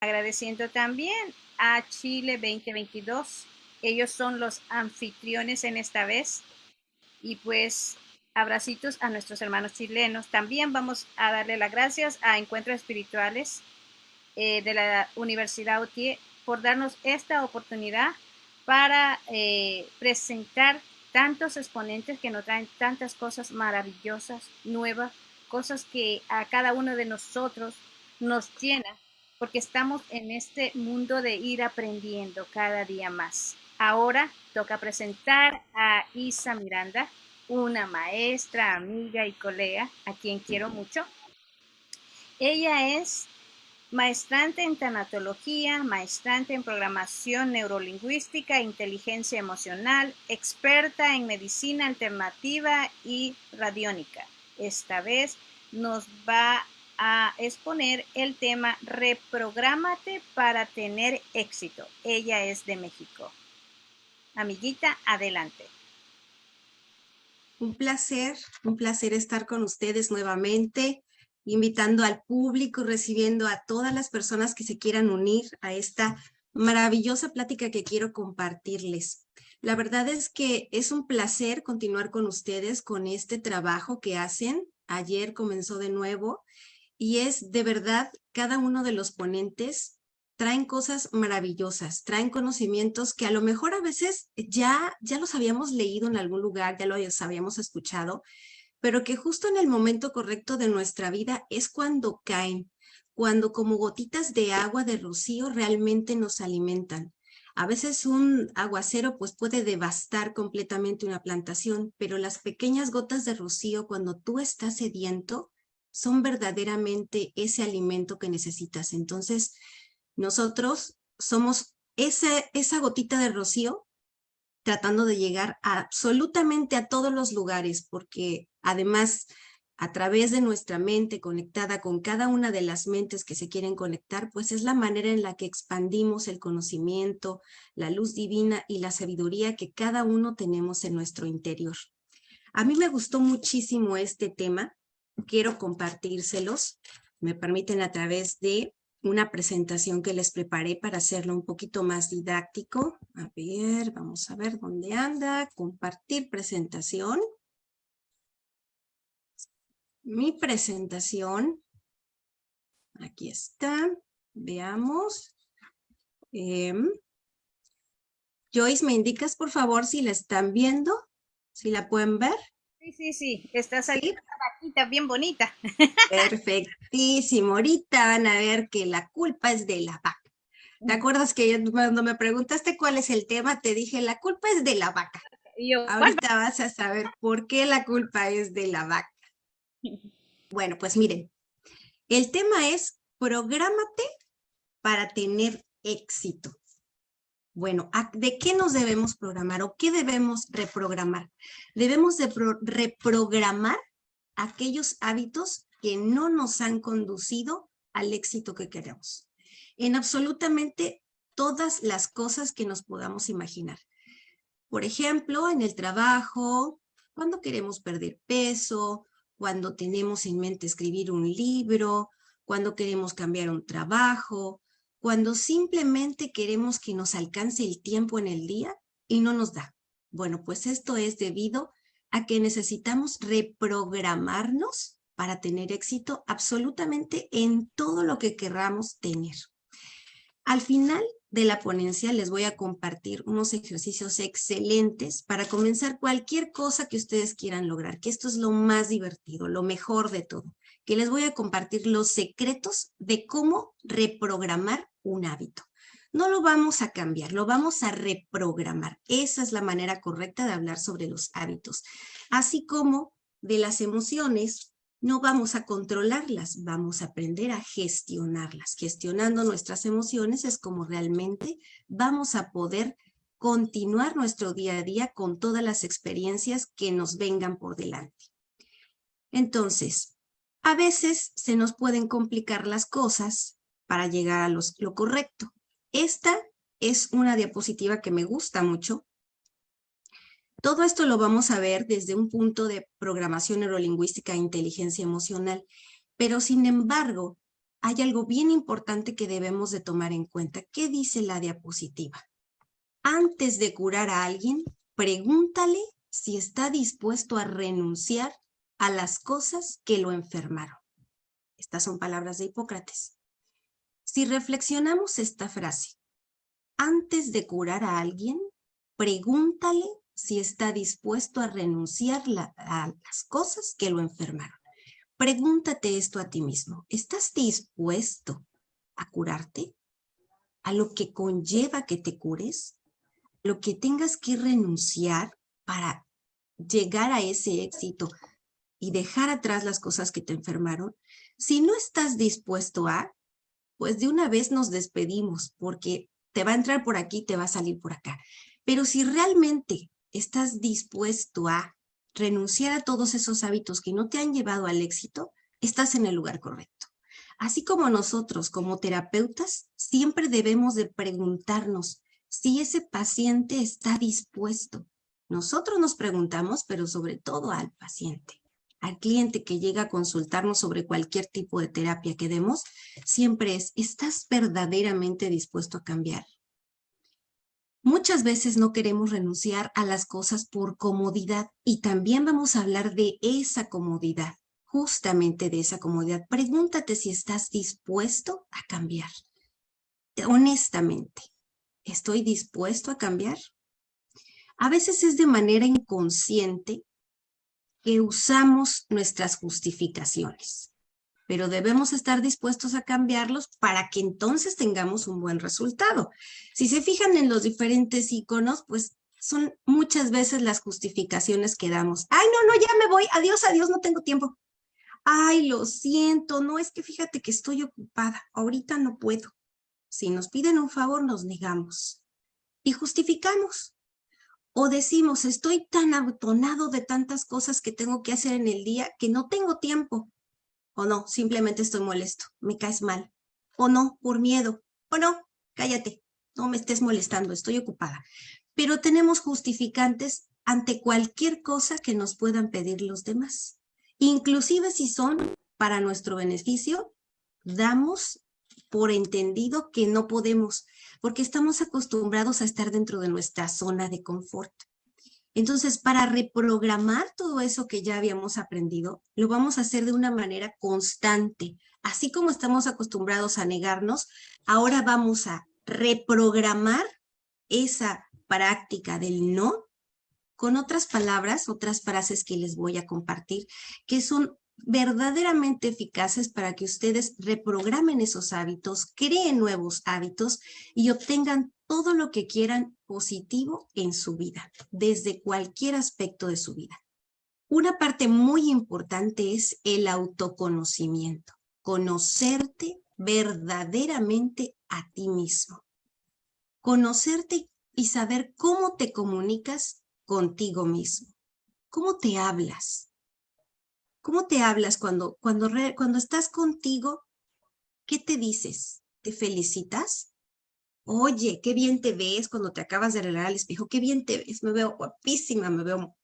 Agradeciendo también a Chile 2022. Ellos son los anfitriones en esta vez. Y pues abracitos a nuestros hermanos chilenos. También vamos a darle las gracias a Encuentros Espirituales eh, de la Universidad UTIE por darnos esta oportunidad para eh, presentar tantos exponentes que nos traen tantas cosas maravillosas, nuevas, cosas que a cada uno de nosotros nos llena, porque estamos en este mundo de ir aprendiendo cada día más. Ahora toca presentar a Isa Miranda, una maestra, amiga y colega, a quien quiero mucho. Ella es maestrante en tanatología, maestrante en programación neurolingüística e inteligencia emocional, experta en medicina alternativa y radiónica. Esta vez nos va a exponer el tema Reprográmate para tener éxito. Ella es de México. Amiguita, adelante. Un placer, un placer estar con ustedes nuevamente, invitando al público, recibiendo a todas las personas que se quieran unir a esta maravillosa plática que quiero compartirles. La verdad es que es un placer continuar con ustedes con este trabajo que hacen. Ayer comenzó de nuevo y es de verdad cada uno de los ponentes traen cosas maravillosas, traen conocimientos que a lo mejor a veces ya, ya los habíamos leído en algún lugar, ya los habíamos escuchado, pero que justo en el momento correcto de nuestra vida es cuando caen, cuando como gotitas de agua de rocío realmente nos alimentan. A veces un aguacero pues puede devastar completamente una plantación, pero las pequeñas gotas de rocío cuando tú estás sediento son verdaderamente ese alimento que necesitas. Entonces, nosotros somos esa gotita de rocío tratando de llegar absolutamente a todos los lugares, porque además a través de nuestra mente conectada con cada una de las mentes que se quieren conectar, pues es la manera en la que expandimos el conocimiento, la luz divina y la sabiduría que cada uno tenemos en nuestro interior. A mí me gustó muchísimo este tema, quiero compartírselos, me permiten a través de una presentación que les preparé para hacerlo un poquito más didáctico. A ver, vamos a ver dónde anda. Compartir presentación. Mi presentación. Aquí está. Veamos. Em, Joyce, ¿me indicas por favor si la están viendo? ¿Si la pueden ver? Sí, sí, sí, está saliendo una vaquita bien bonita. Perfectísimo, ahorita van a ver que la culpa es de la vaca. ¿Te acuerdas que cuando me preguntaste cuál es el tema, te dije, la culpa es de la vaca? ahorita vas a saber por qué la culpa es de la vaca. Bueno, pues miren, el tema es prográmate para tener éxito. Bueno, ¿de qué nos debemos programar o qué debemos reprogramar? Debemos de reprogramar aquellos hábitos que no nos han conducido al éxito que queremos. En absolutamente todas las cosas que nos podamos imaginar. Por ejemplo, en el trabajo, cuando queremos perder peso, cuando tenemos en mente escribir un libro, cuando queremos cambiar un trabajo, cuando simplemente queremos que nos alcance el tiempo en el día y no nos da. Bueno, pues esto es debido a que necesitamos reprogramarnos para tener éxito absolutamente en todo lo que querramos tener. Al final de la ponencia les voy a compartir unos ejercicios excelentes para comenzar cualquier cosa que ustedes quieran lograr, que esto es lo más divertido, lo mejor de todo, que les voy a compartir los secretos de cómo reprogramar un hábito. No lo vamos a cambiar, lo vamos a reprogramar. Esa es la manera correcta de hablar sobre los hábitos. Así como de las emociones, no vamos a controlarlas, vamos a aprender a gestionarlas. Gestionando nuestras emociones es como realmente vamos a poder continuar nuestro día a día con todas las experiencias que nos vengan por delante. Entonces, a veces se nos pueden complicar las cosas para llegar a lo correcto. Esta es una diapositiva que me gusta mucho. Todo esto lo vamos a ver desde un punto de programación neurolingüística e inteligencia emocional, pero sin embargo, hay algo bien importante que debemos de tomar en cuenta. ¿Qué dice la diapositiva? Antes de curar a alguien, pregúntale si está dispuesto a renunciar a las cosas que lo enfermaron. Estas son palabras de Hipócrates. Si reflexionamos esta frase, antes de curar a alguien, pregúntale si está dispuesto a renunciar a las cosas que lo enfermaron. Pregúntate esto a ti mismo. ¿Estás dispuesto a curarte? ¿A lo que conlleva que te cures? ¿Lo que tengas que renunciar para llegar a ese éxito y dejar atrás las cosas que te enfermaron? Si no estás dispuesto a, pues de una vez nos despedimos porque te va a entrar por aquí, te va a salir por acá. Pero si realmente estás dispuesto a renunciar a todos esos hábitos que no te han llevado al éxito, estás en el lugar correcto. Así como nosotros, como terapeutas, siempre debemos de preguntarnos si ese paciente está dispuesto. Nosotros nos preguntamos, pero sobre todo al paciente. Al cliente que llega a consultarnos sobre cualquier tipo de terapia que demos, siempre es, ¿estás verdaderamente dispuesto a cambiar? Muchas veces no queremos renunciar a las cosas por comodidad y también vamos a hablar de esa comodidad, justamente de esa comodidad. Pregúntate si estás dispuesto a cambiar. Honestamente, ¿estoy dispuesto a cambiar? A veces es de manera inconsciente que usamos nuestras justificaciones pero debemos estar dispuestos a cambiarlos para que entonces tengamos un buen resultado. Si se fijan en los diferentes iconos, pues son muchas veces las justificaciones que damos. Ay, no, no, ya me voy, adiós, adiós, no tengo tiempo. Ay, lo siento, no, es que fíjate que estoy ocupada, ahorita no puedo. Si nos piden un favor, nos negamos y justificamos. O decimos, estoy tan atonado de tantas cosas que tengo que hacer en el día que no tengo tiempo. O no, simplemente estoy molesto, me caes mal. O no, por miedo. O no, cállate, no me estés molestando, estoy ocupada. Pero tenemos justificantes ante cualquier cosa que nos puedan pedir los demás. Inclusive si son para nuestro beneficio, damos por entendido que no podemos, porque estamos acostumbrados a estar dentro de nuestra zona de confort. Entonces, para reprogramar todo eso que ya habíamos aprendido, lo vamos a hacer de una manera constante. Así como estamos acostumbrados a negarnos, ahora vamos a reprogramar esa práctica del no con otras palabras, otras frases que les voy a compartir, que son verdaderamente eficaces para que ustedes reprogramen esos hábitos, creen nuevos hábitos y obtengan todo lo que quieran positivo en su vida, desde cualquier aspecto de su vida. Una parte muy importante es el autoconocimiento, conocerte verdaderamente a ti mismo. Conocerte y saber cómo te comunicas contigo mismo, cómo te hablas. ¿Cómo te hablas cuando, cuando, cuando estás contigo? ¿Qué te dices? ¿Te felicitas? Oye, qué bien te ves cuando te acabas de arreglar al espejo, qué bien te ves, me veo guapísima, me veo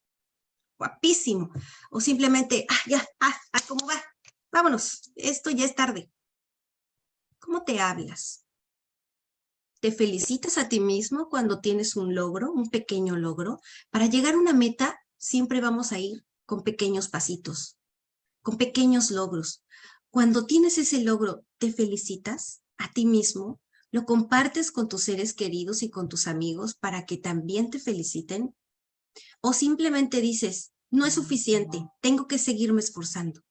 guapísimo. O simplemente, ah, ya, ah, ah, ¿cómo va? Vámonos, esto ya es tarde. ¿Cómo te hablas? ¿Te felicitas a ti mismo cuando tienes un logro, un pequeño logro? Para llegar a una meta, siempre vamos a ir con pequeños pasitos, con pequeños logros. Cuando tienes ese logro, ¿te felicitas a ti mismo? ¿Lo compartes con tus seres queridos y con tus amigos para que también te feliciten? ¿O simplemente dices, no es suficiente, tengo que seguirme esforzando?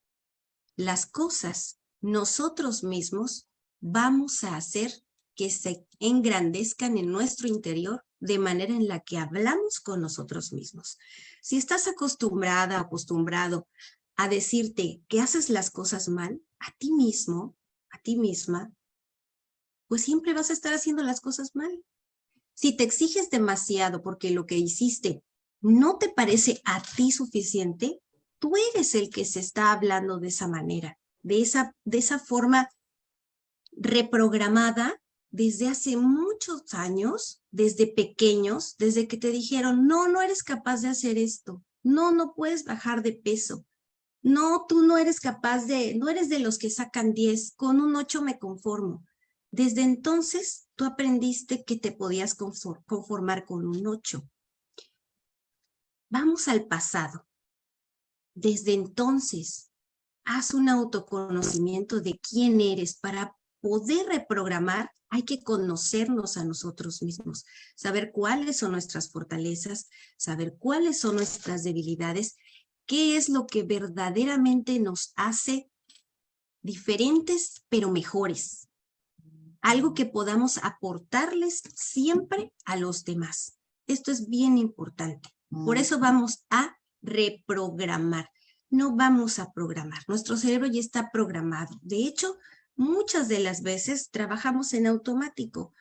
Las cosas, nosotros mismos, vamos a hacer que se engrandezcan en nuestro interior de manera en la que hablamos con nosotros mismos. Si estás acostumbrada, acostumbrado a decirte que haces las cosas mal, a ti mismo, a ti misma, pues siempre vas a estar haciendo las cosas mal. Si te exiges demasiado porque lo que hiciste no te parece a ti suficiente, tú eres el que se está hablando de esa manera, de esa, de esa forma reprogramada desde hace muchos años, desde pequeños, desde que te dijeron, no, no eres capaz de hacer esto, no, no puedes bajar de peso. No, tú no eres capaz de, no eres de los que sacan 10, con un 8 me conformo. Desde entonces, tú aprendiste que te podías conformar con un 8. Vamos al pasado. Desde entonces, haz un autoconocimiento de quién eres para poder reprogramar hay que conocernos a nosotros mismos, saber cuáles son nuestras fortalezas, saber cuáles son nuestras debilidades, qué es lo que verdaderamente nos hace diferentes pero mejores. Algo que podamos aportarles siempre a los demás. Esto es bien importante. Por eso vamos a reprogramar. No vamos a programar. Nuestro cerebro ya está programado. De hecho, muchas de las veces trabajamos en automático.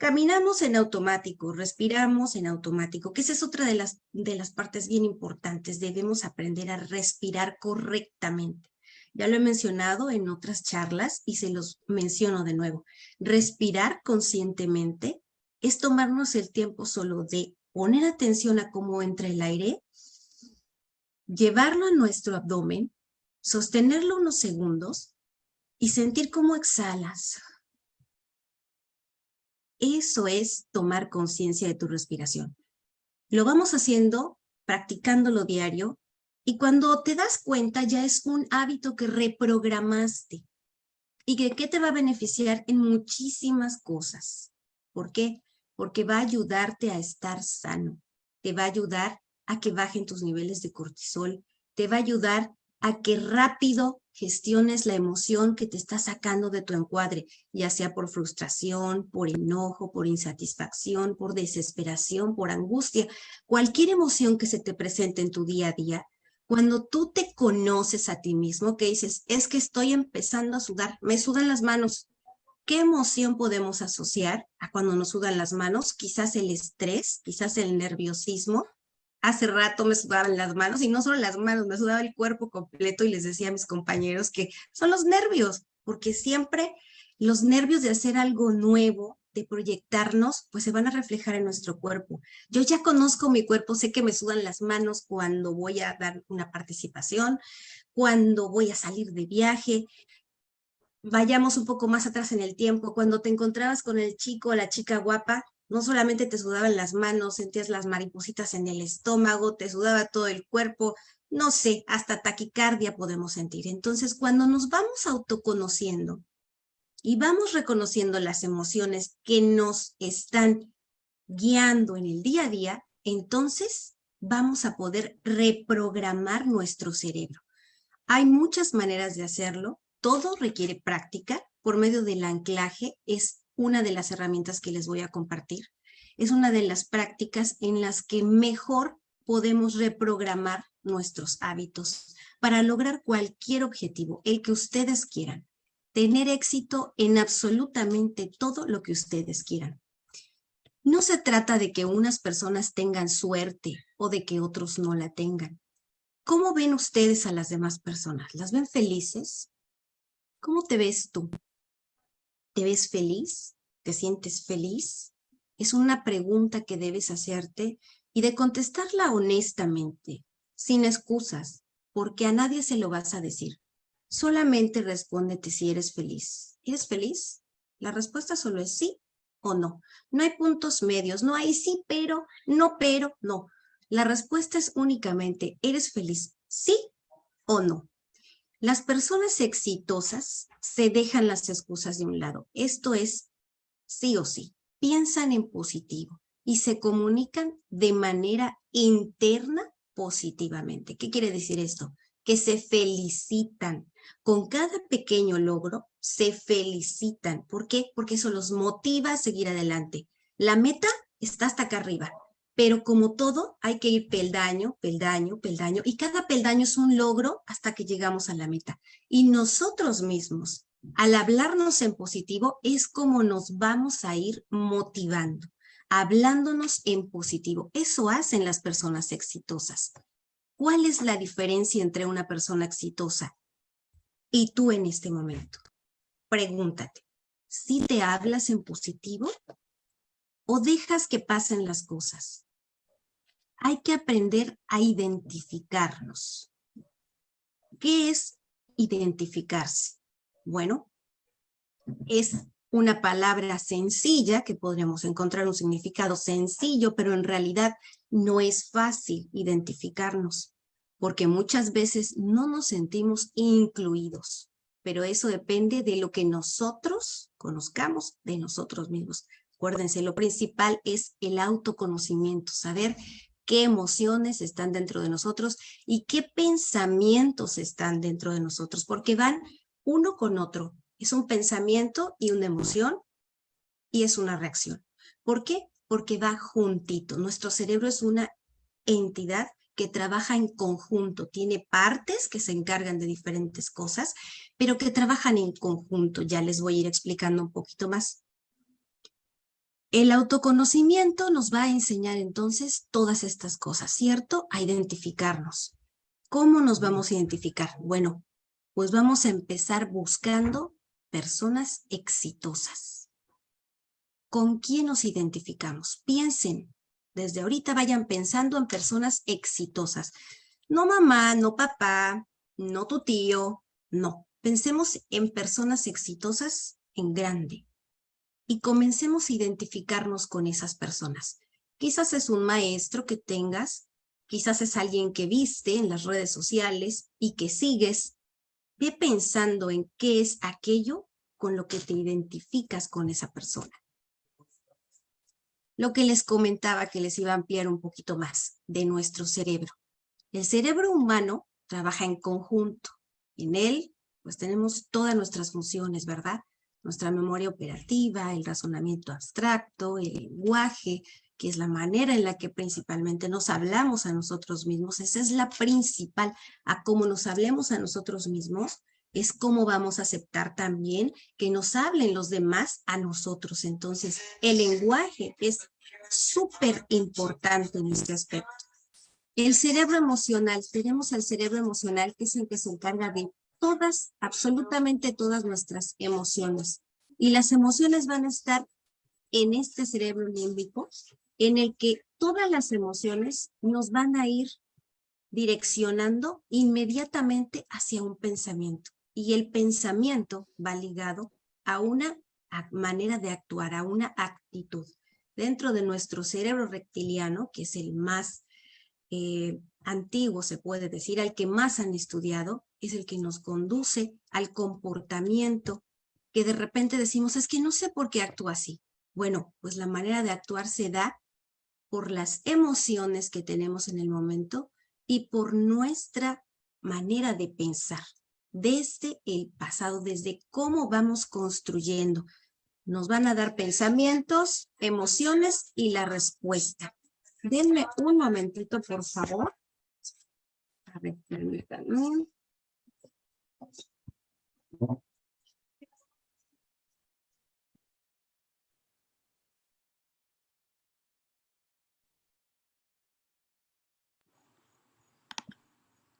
Caminamos en automático, respiramos en automático, que esa es otra de las, de las partes bien importantes. Debemos aprender a respirar correctamente. Ya lo he mencionado en otras charlas y se los menciono de nuevo. Respirar conscientemente es tomarnos el tiempo solo de poner atención a cómo entra el aire, llevarlo a nuestro abdomen, sostenerlo unos segundos y sentir cómo exhalas. Eso es tomar conciencia de tu respiración. Lo vamos haciendo, practicándolo diario, y cuando te das cuenta ya es un hábito que reprogramaste y que ¿qué te va a beneficiar en muchísimas cosas. ¿Por qué? Porque va a ayudarte a estar sano, te va a ayudar a que bajen tus niveles de cortisol, te va a ayudar a que rápido gestiones la emoción que te está sacando de tu encuadre, ya sea por frustración, por enojo, por insatisfacción, por desesperación, por angustia, cualquier emoción que se te presente en tu día a día, cuando tú te conoces a ti mismo, que dices, es que estoy empezando a sudar, me sudan las manos. ¿Qué emoción podemos asociar a cuando nos sudan las manos? Quizás el estrés, quizás el nerviosismo, hace rato me sudaban las manos y no solo las manos, me sudaba el cuerpo completo y les decía a mis compañeros que son los nervios, porque siempre los nervios de hacer algo nuevo, de proyectarnos, pues se van a reflejar en nuestro cuerpo. Yo ya conozco mi cuerpo, sé que me sudan las manos cuando voy a dar una participación, cuando voy a salir de viaje. Vayamos un poco más atrás en el tiempo, cuando te encontrabas con el chico o la chica guapa, no solamente te sudaban las manos, sentías las maripositas en el estómago, te sudaba todo el cuerpo, no sé, hasta taquicardia podemos sentir. Entonces, cuando nos vamos autoconociendo y vamos reconociendo las emociones que nos están guiando en el día a día, entonces vamos a poder reprogramar nuestro cerebro. Hay muchas maneras de hacerlo, todo requiere práctica, por medio del anclaje es una de las herramientas que les voy a compartir. Es una de las prácticas en las que mejor podemos reprogramar nuestros hábitos para lograr cualquier objetivo, el que ustedes quieran. Tener éxito en absolutamente todo lo que ustedes quieran. No se trata de que unas personas tengan suerte o de que otros no la tengan. ¿Cómo ven ustedes a las demás personas? ¿Las ven felices? ¿Cómo te ves tú? ¿Te ves feliz? ¿Te sientes feliz? Es una pregunta que debes hacerte y de contestarla honestamente, sin excusas, porque a nadie se lo vas a decir. Solamente respóndete si eres feliz. ¿Eres feliz? La respuesta solo es sí o no. No hay puntos medios, no hay sí, pero, no, pero, no. La respuesta es únicamente, ¿eres feliz? ¿Sí o no? Las personas exitosas se dejan las excusas de un lado. Esto es sí o sí. Piensan en positivo y se comunican de manera interna positivamente. ¿Qué quiere decir esto? Que se felicitan. Con cada pequeño logro se felicitan. ¿Por qué? Porque eso los motiva a seguir adelante. La meta está hasta acá arriba. Pero como todo, hay que ir peldaño, peldaño, peldaño, y cada peldaño es un logro hasta que llegamos a la meta. Y nosotros mismos, al hablarnos en positivo, es como nos vamos a ir motivando, hablándonos en positivo. Eso hacen las personas exitosas. ¿Cuál es la diferencia entre una persona exitosa y tú en este momento? Pregúntate, ¿si te hablas en positivo o dejas que pasen las cosas? Hay que aprender a identificarnos. ¿Qué es identificarse? Bueno, es una palabra sencilla, que podríamos encontrar un significado sencillo, pero en realidad no es fácil identificarnos, porque muchas veces no nos sentimos incluidos, pero eso depende de lo que nosotros conozcamos de nosotros mismos. Acuérdense, lo principal es el autoconocimiento, saber qué emociones están dentro de nosotros y qué pensamientos están dentro de nosotros, porque van uno con otro. Es un pensamiento y una emoción y es una reacción. ¿Por qué? Porque va juntito. Nuestro cerebro es una entidad que trabaja en conjunto, tiene partes que se encargan de diferentes cosas, pero que trabajan en conjunto. Ya les voy a ir explicando un poquito más. El autoconocimiento nos va a enseñar entonces todas estas cosas, ¿cierto? A identificarnos. ¿Cómo nos vamos a identificar? Bueno, pues vamos a empezar buscando personas exitosas. ¿Con quién nos identificamos? Piensen, desde ahorita vayan pensando en personas exitosas. No mamá, no papá, no tu tío, no. Pensemos en personas exitosas en grande y comencemos a identificarnos con esas personas. Quizás es un maestro que tengas, quizás es alguien que viste en las redes sociales y que sigues, Ve pensando en qué es aquello con lo que te identificas con esa persona. Lo que les comentaba que les iba a ampliar un poquito más de nuestro cerebro. El cerebro humano trabaja en conjunto. En él, pues tenemos todas nuestras funciones, ¿verdad? Nuestra memoria operativa, el razonamiento abstracto, el lenguaje, que es la manera en la que principalmente nos hablamos a nosotros mismos. Esa es la principal, a cómo nos hablemos a nosotros mismos, es cómo vamos a aceptar también que nos hablen los demás a nosotros. Entonces, el lenguaje es súper importante en este aspecto. El cerebro emocional, tenemos el cerebro emocional que es el que se encarga de todas, absolutamente todas nuestras emociones. Y las emociones van a estar en este cerebro límbico en el que todas las emociones nos van a ir direccionando inmediatamente hacia un pensamiento. Y el pensamiento va ligado a una manera de actuar, a una actitud. Dentro de nuestro cerebro reptiliano, que es el más eh, antiguo, se puede decir, al que más han estudiado, es el que nos conduce al comportamiento que de repente decimos, es que no sé por qué actúa así. Bueno, pues la manera de actuar se da por las emociones que tenemos en el momento y por nuestra manera de pensar desde el pasado, desde cómo vamos construyendo. Nos van a dar pensamientos, emociones y la respuesta. Denme un momentito, por favor. A ver, permítanme.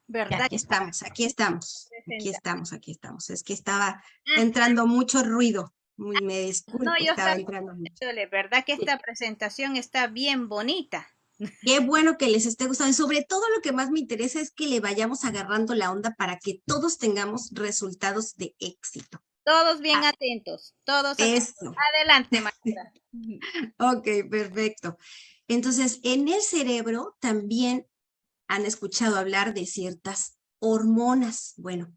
¿Verdad? Aquí estamos, aquí estamos, aquí estamos, aquí estamos. Es que estaba ah. entrando mucho ruido. Me disculpo, no, yo estaba entrando mucho. ¿Verdad que esta presentación está bien bonita? Qué bueno que les esté gustando. Y sobre todo lo que más me interesa es que le vayamos agarrando la onda para que todos tengamos resultados de éxito. Todos bien ah, atentos, todos eso. adelante, maestra. ok, perfecto. Entonces, en el cerebro también han escuchado hablar de ciertas hormonas. Bueno,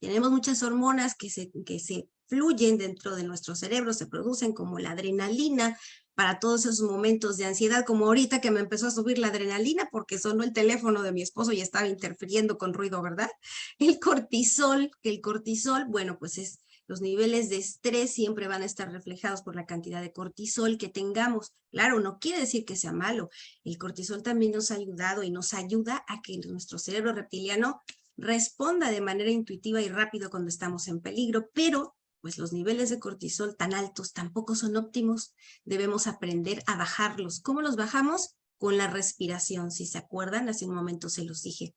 tenemos muchas hormonas que se, que se fluyen dentro de nuestro cerebro, se producen como la adrenalina para todos esos momentos de ansiedad, como ahorita que me empezó a subir la adrenalina porque sonó el teléfono de mi esposo y estaba interfiriendo con ruido, ¿verdad? El cortisol, que el cortisol, bueno, pues es los niveles de estrés siempre van a estar reflejados por la cantidad de cortisol que tengamos. Claro, no quiere decir que sea malo. El cortisol también nos ha ayudado y nos ayuda a que nuestro cerebro reptiliano responda de manera intuitiva y rápido cuando estamos en peligro, pero pues los niveles de cortisol tan altos tampoco son óptimos. Debemos aprender a bajarlos. ¿Cómo los bajamos? Con la respiración, si se acuerdan, hace un momento se los dije.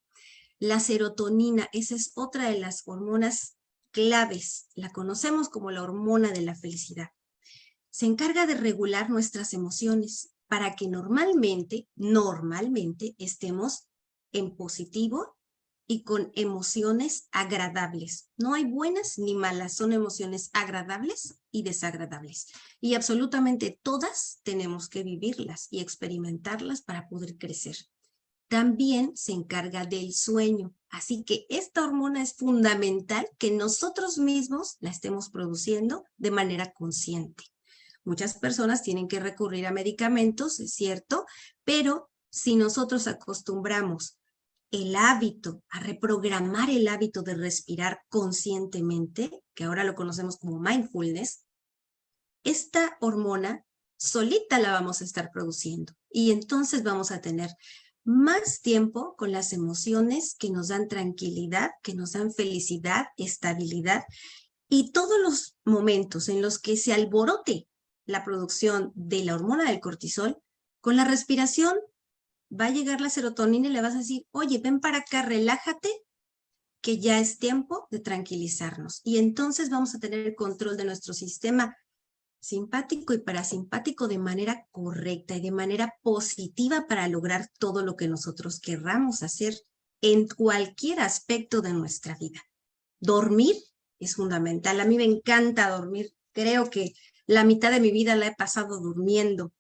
La serotonina, esa es otra de las hormonas claves. La conocemos como la hormona de la felicidad. Se encarga de regular nuestras emociones para que normalmente, normalmente estemos en positivo y con emociones agradables. No hay buenas ni malas, son emociones agradables y desagradables. Y absolutamente todas tenemos que vivirlas y experimentarlas para poder crecer. También se encarga del sueño, así que esta hormona es fundamental que nosotros mismos la estemos produciendo de manera consciente. Muchas personas tienen que recurrir a medicamentos, es cierto, pero si nosotros acostumbramos el hábito, a reprogramar el hábito de respirar conscientemente, que ahora lo conocemos como mindfulness, esta hormona solita la vamos a estar produciendo y entonces vamos a tener más tiempo con las emociones que nos dan tranquilidad, que nos dan felicidad, estabilidad y todos los momentos en los que se alborote la producción de la hormona del cortisol, con la respiración va a llegar la serotonina y le vas a decir, oye, ven para acá, relájate, que ya es tiempo de tranquilizarnos. Y entonces vamos a tener el control de nuestro sistema simpático y parasimpático de manera correcta y de manera positiva para lograr todo lo que nosotros querramos hacer en cualquier aspecto de nuestra vida. Dormir es fundamental. A mí me encanta dormir. Creo que la mitad de mi vida la he pasado durmiendo.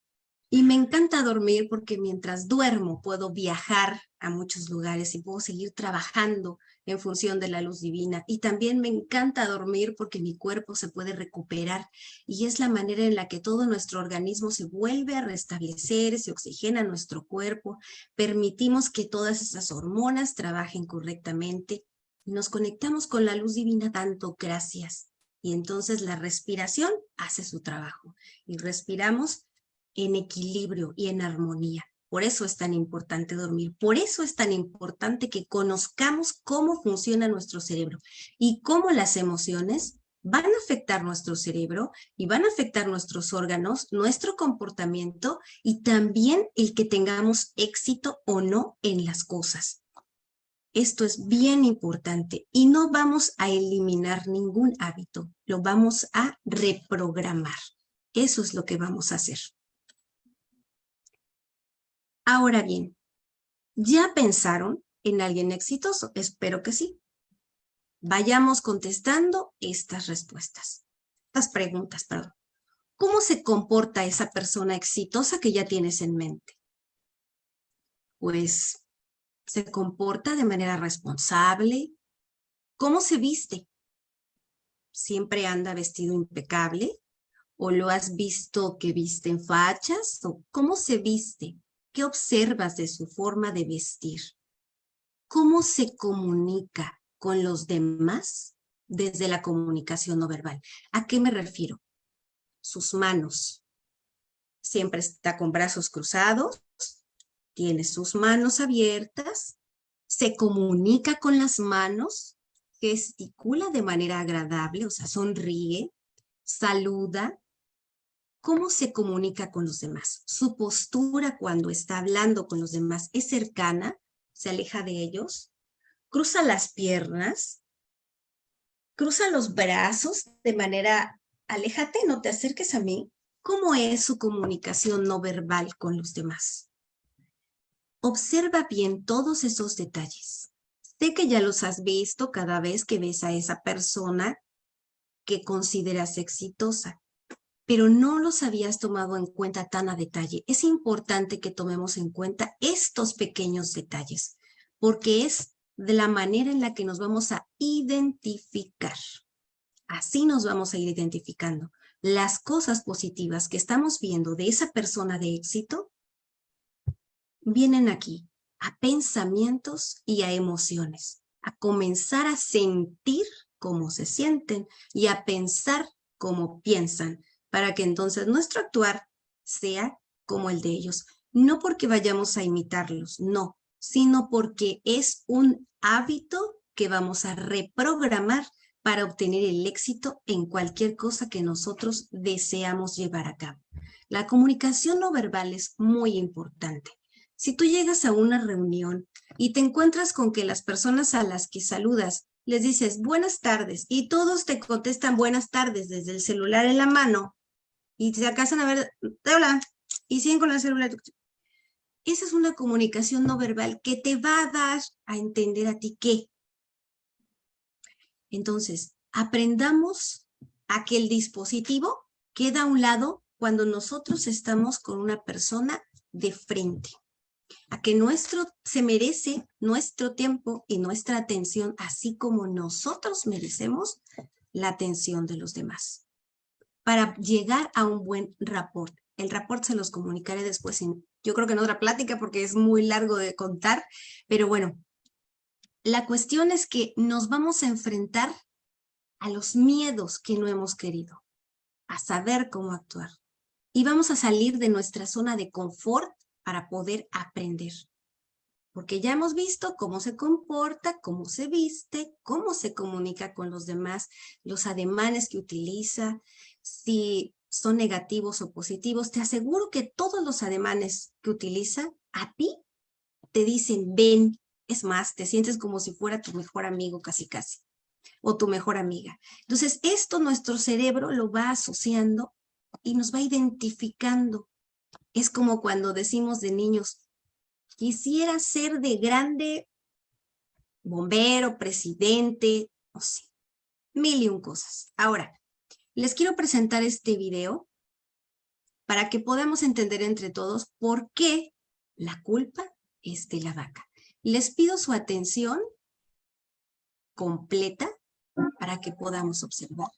Y me encanta dormir porque mientras duermo puedo viajar a muchos lugares y puedo seguir trabajando en función de la luz divina. Y también me encanta dormir porque mi cuerpo se puede recuperar y es la manera en la que todo nuestro organismo se vuelve a restablecer, se oxigena nuestro cuerpo, permitimos que todas esas hormonas trabajen correctamente nos conectamos con la luz divina dando gracias. Y entonces la respiración hace su trabajo y respiramos en equilibrio y en armonía. Por eso es tan importante dormir, por eso es tan importante que conozcamos cómo funciona nuestro cerebro y cómo las emociones van a afectar nuestro cerebro y van a afectar nuestros órganos, nuestro comportamiento y también el que tengamos éxito o no en las cosas. Esto es bien importante y no vamos a eliminar ningún hábito, lo vamos a reprogramar. Eso es lo que vamos a hacer. Ahora bien, ¿ya pensaron en alguien exitoso? Espero que sí. Vayamos contestando estas respuestas, estas preguntas, perdón. ¿Cómo se comporta esa persona exitosa que ya tienes en mente? Pues se comporta de manera responsable. ¿Cómo se viste? ¿Siempre anda vestido impecable? ¿O lo has visto que viste en fachas? ¿O cómo se viste? ¿Qué observas de su forma de vestir? ¿Cómo se comunica con los demás desde la comunicación no verbal? ¿A qué me refiero? Sus manos. Siempre está con brazos cruzados, tiene sus manos abiertas, se comunica con las manos, gesticula de manera agradable, o sea, sonríe, saluda. ¿Cómo se comunica con los demás? Su postura cuando está hablando con los demás es cercana, se aleja de ellos, cruza las piernas, cruza los brazos de manera, aléjate, no te acerques a mí. ¿Cómo es su comunicación no verbal con los demás? Observa bien todos esos detalles. Sé que ya los has visto cada vez que ves a esa persona que consideras exitosa, pero no los habías tomado en cuenta tan a detalle. Es importante que tomemos en cuenta estos pequeños detalles, porque es de la manera en la que nos vamos a identificar. Así nos vamos a ir identificando. Las cosas positivas que estamos viendo de esa persona de éxito vienen aquí, a pensamientos y a emociones, a comenzar a sentir cómo se sienten y a pensar cómo piensan, para que entonces nuestro actuar sea como el de ellos. No porque vayamos a imitarlos, no, sino porque es un hábito que vamos a reprogramar para obtener el éxito en cualquier cosa que nosotros deseamos llevar a cabo. La comunicación no verbal es muy importante. Si tú llegas a una reunión y te encuentras con que las personas a las que saludas les dices buenas tardes y todos te contestan buenas tardes desde el celular en la mano y se acasan a ver, hola, y siguen con el celular. esa es una comunicación no verbal que te va a dar a entender a ti qué. Entonces, aprendamos a que el dispositivo queda a un lado cuando nosotros estamos con una persona de frente. A que nuestro se merece nuestro tiempo y nuestra atención, así como nosotros merecemos la atención de los demás. Para llegar a un buen rapport. El rapport se los comunicaré después en yo creo que en otra plática porque es muy largo de contar, pero bueno, la cuestión es que nos vamos a enfrentar a los miedos que no hemos querido, a saber cómo actuar. Y vamos a salir de nuestra zona de confort para poder aprender. Porque ya hemos visto cómo se comporta, cómo se viste, cómo se comunica con los demás, los ademanes que utiliza, si son negativos o positivos, te aseguro que todos los ademanes que utiliza a ti te dicen ven, es más, te sientes como si fuera tu mejor amigo casi casi, o tu mejor amiga. Entonces esto nuestro cerebro lo va asociando y nos va identificando. Es como cuando decimos de niños, quisiera ser de grande bombero, presidente, no sé, mil y un cosas. Ahora, les quiero presentar este video para que podamos entender entre todos por qué la culpa es de la vaca. Les pido su atención completa para que podamos observar.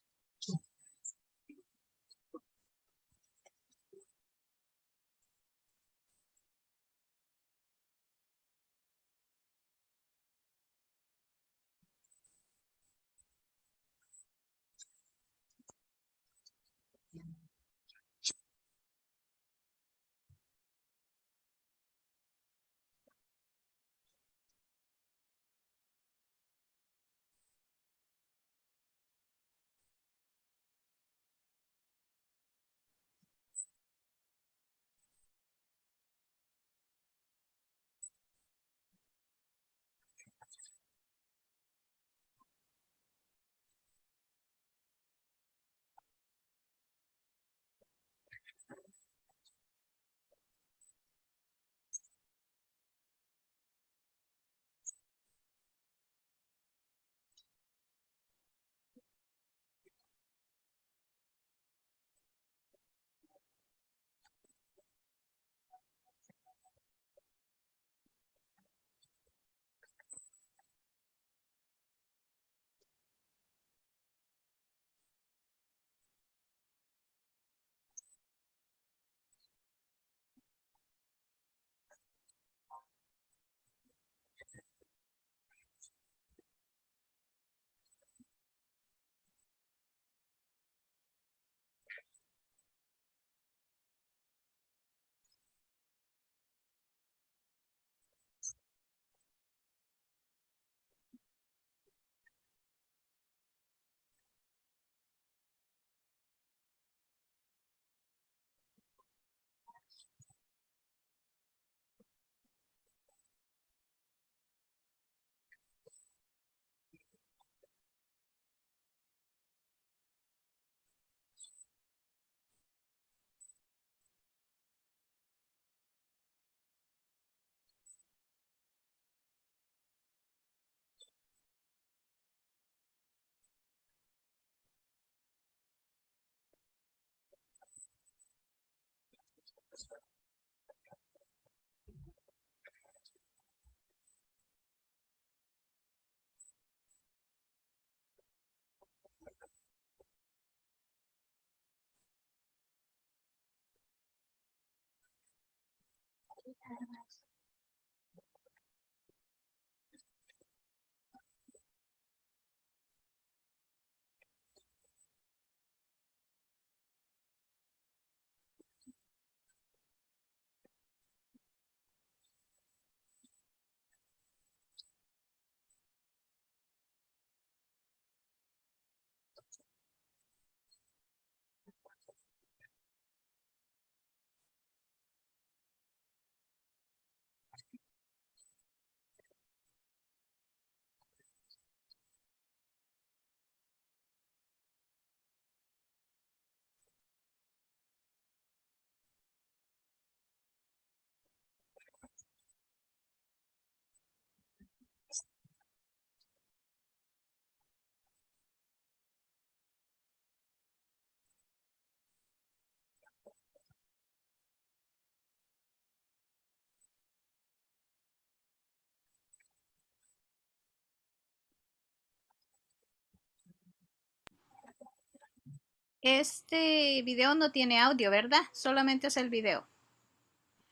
Este video no tiene audio, ¿verdad? Solamente es el video.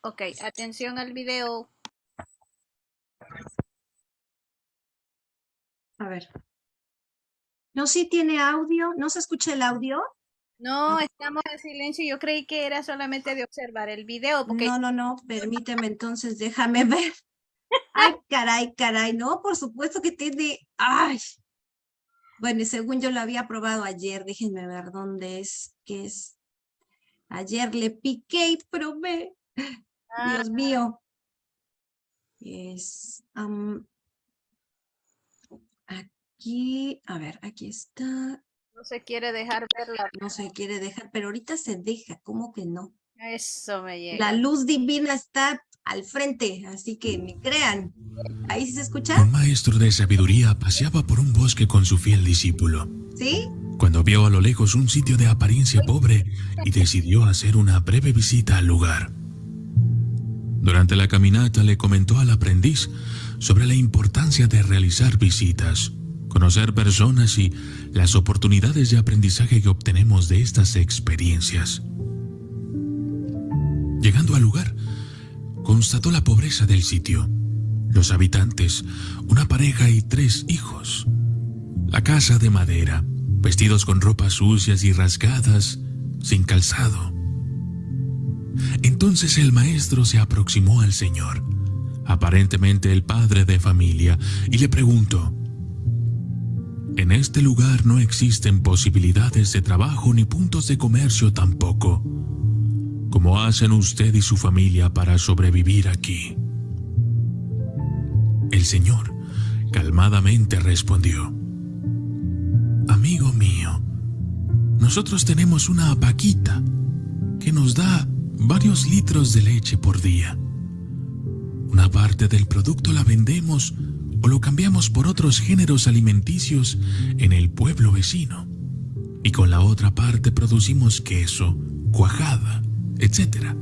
Ok, atención al video. A ver. No, sí tiene audio. ¿No se escucha el audio? No, estamos en silencio. Yo creí que era solamente de observar el video. Porque... No, no, no. Permíteme entonces, déjame ver. Ay, caray, caray. No, por supuesto que tiene... Ay. Bueno, según yo lo había probado ayer. Déjenme ver dónde es. ¿Qué es? Ayer le piqué y probé. Dios mío. Es... aquí, a ver, aquí está. No se quiere dejar verla. No se quiere dejar, pero ahorita se deja, ¿cómo que no? Eso me llega. La luz divina está al frente, así que me crean. ¿Ahí se escucha? Un maestro de sabiduría paseaba por un bosque con su fiel discípulo. ¿Sí? Cuando vio a lo lejos un sitio de apariencia pobre y decidió hacer una breve visita al lugar. Durante la caminata le comentó al aprendiz sobre la importancia de realizar visitas conocer personas y las oportunidades de aprendizaje que obtenemos de estas experiencias. Llegando al lugar, constató la pobreza del sitio, los habitantes, una pareja y tres hijos. La casa de madera, vestidos con ropas sucias y rasgadas, sin calzado. Entonces el maestro se aproximó al Señor, aparentemente el padre de familia, y le preguntó, en este lugar no existen posibilidades de trabajo ni puntos de comercio tampoco. ¿Cómo hacen usted y su familia para sobrevivir aquí? El Señor calmadamente respondió, Amigo mío, nosotros tenemos una vaquita que nos da varios litros de leche por día. Una parte del producto la vendemos o lo cambiamos por otros géneros alimenticios en el pueblo vecino. Y con la otra parte producimos queso, cuajada, etc.,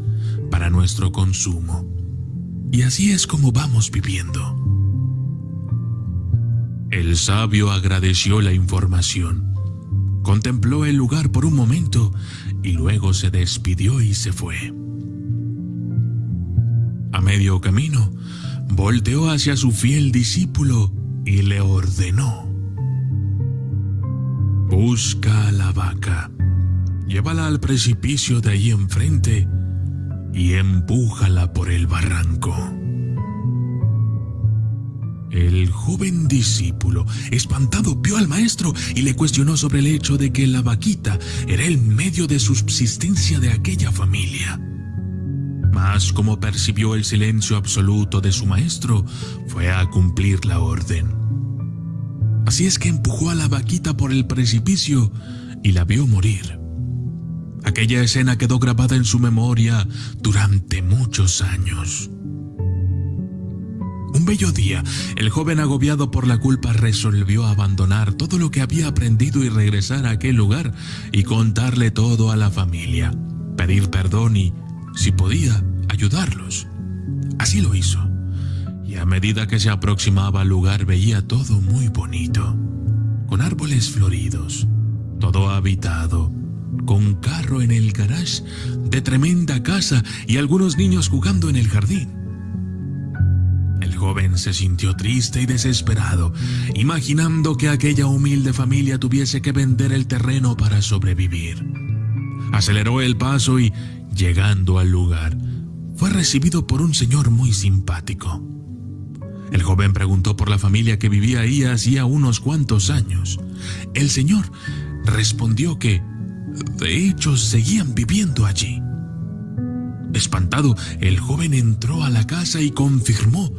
para nuestro consumo. Y así es como vamos viviendo. El sabio agradeció la información, contempló el lugar por un momento y luego se despidió y se fue. A medio camino, volteó hacia su fiel discípulo y le ordenó. Busca a la vaca, llévala al precipicio de ahí enfrente y empújala por el barranco. El joven discípulo, espantado, vio al maestro y le cuestionó sobre el hecho de que la vaquita era el medio de subsistencia de aquella familia. Mas como percibió el silencio absoluto de su maestro, fue a cumplir la orden. Así es que empujó a la vaquita por el precipicio y la vio morir. Aquella escena quedó grabada en su memoria durante muchos años. Un bello día, el joven agobiado por la culpa resolvió abandonar todo lo que había aprendido y regresar a aquel lugar y contarle todo a la familia, pedir perdón y si podía, ayudarlos. Así lo hizo. Y a medida que se aproximaba al lugar veía todo muy bonito, con árboles floridos, todo habitado, con carro en el garage de tremenda casa y algunos niños jugando en el jardín. El joven se sintió triste y desesperado, imaginando que aquella humilde familia tuviese que vender el terreno para sobrevivir. Aceleró el paso y Llegando al lugar, fue recibido por un señor muy simpático. El joven preguntó por la familia que vivía ahí hacía unos cuantos años. El señor respondió que, de hecho, seguían viviendo allí. Espantado, el joven entró a la casa y confirmó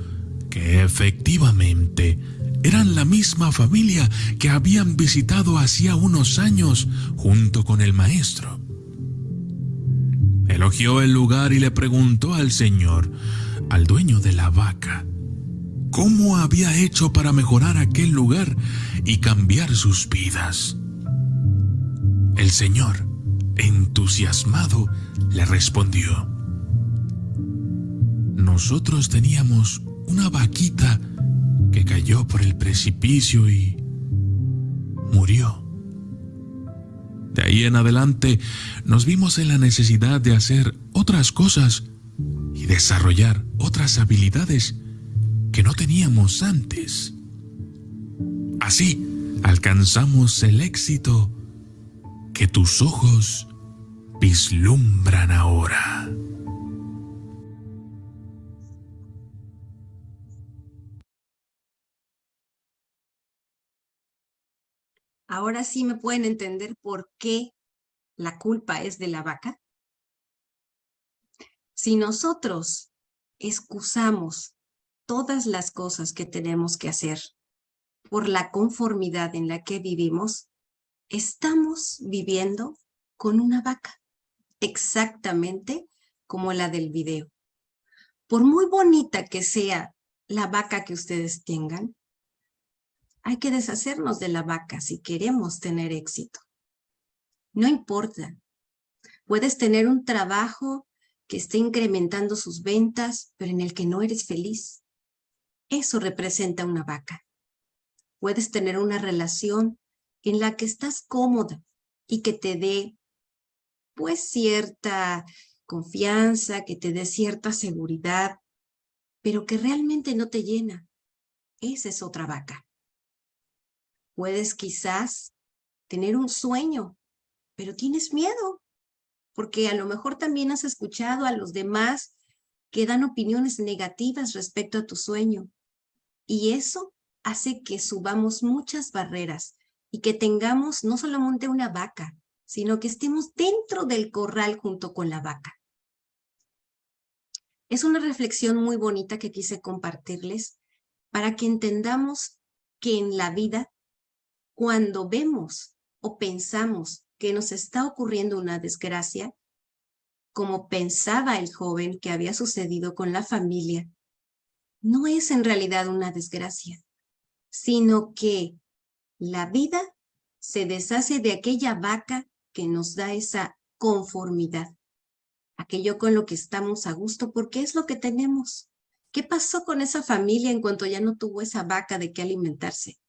que efectivamente eran la misma familia que habían visitado hacía unos años junto con el maestro. Elogió el lugar y le preguntó al señor, al dueño de la vaca, cómo había hecho para mejorar aquel lugar y cambiar sus vidas. El señor, entusiasmado, le respondió, nosotros teníamos una vaquita que cayó por el precipicio y murió. De ahí en adelante nos vimos en la necesidad de hacer otras cosas y desarrollar otras habilidades que no teníamos antes. Así alcanzamos el éxito que tus ojos vislumbran ahora. Ahora sí me pueden entender por qué la culpa es de la vaca. Si nosotros excusamos todas las cosas que tenemos que hacer por la conformidad en la que vivimos, estamos viviendo con una vaca, exactamente como la del video. Por muy bonita que sea la vaca que ustedes tengan, hay que deshacernos de la vaca si queremos tener éxito. No importa. Puedes tener un trabajo que esté incrementando sus ventas, pero en el que no eres feliz. Eso representa una vaca. Puedes tener una relación en la que estás cómoda y que te dé pues cierta confianza, que te dé cierta seguridad, pero que realmente no te llena. Esa es otra vaca. Puedes quizás tener un sueño, pero tienes miedo, porque a lo mejor también has escuchado a los demás que dan opiniones negativas respecto a tu sueño. Y eso hace que subamos muchas barreras y que tengamos no solamente una vaca, sino que estemos dentro del corral junto con la vaca. Es una reflexión muy bonita que quise compartirles para que entendamos que en la vida cuando vemos o pensamos que nos está ocurriendo una desgracia, como pensaba el joven que había sucedido con la familia, no es en realidad una desgracia, sino que la vida se deshace de aquella vaca que nos da esa conformidad, aquello con lo que estamos a gusto, porque es lo que tenemos. ¿Qué pasó con esa familia en cuanto ya no tuvo esa vaca de qué alimentarse?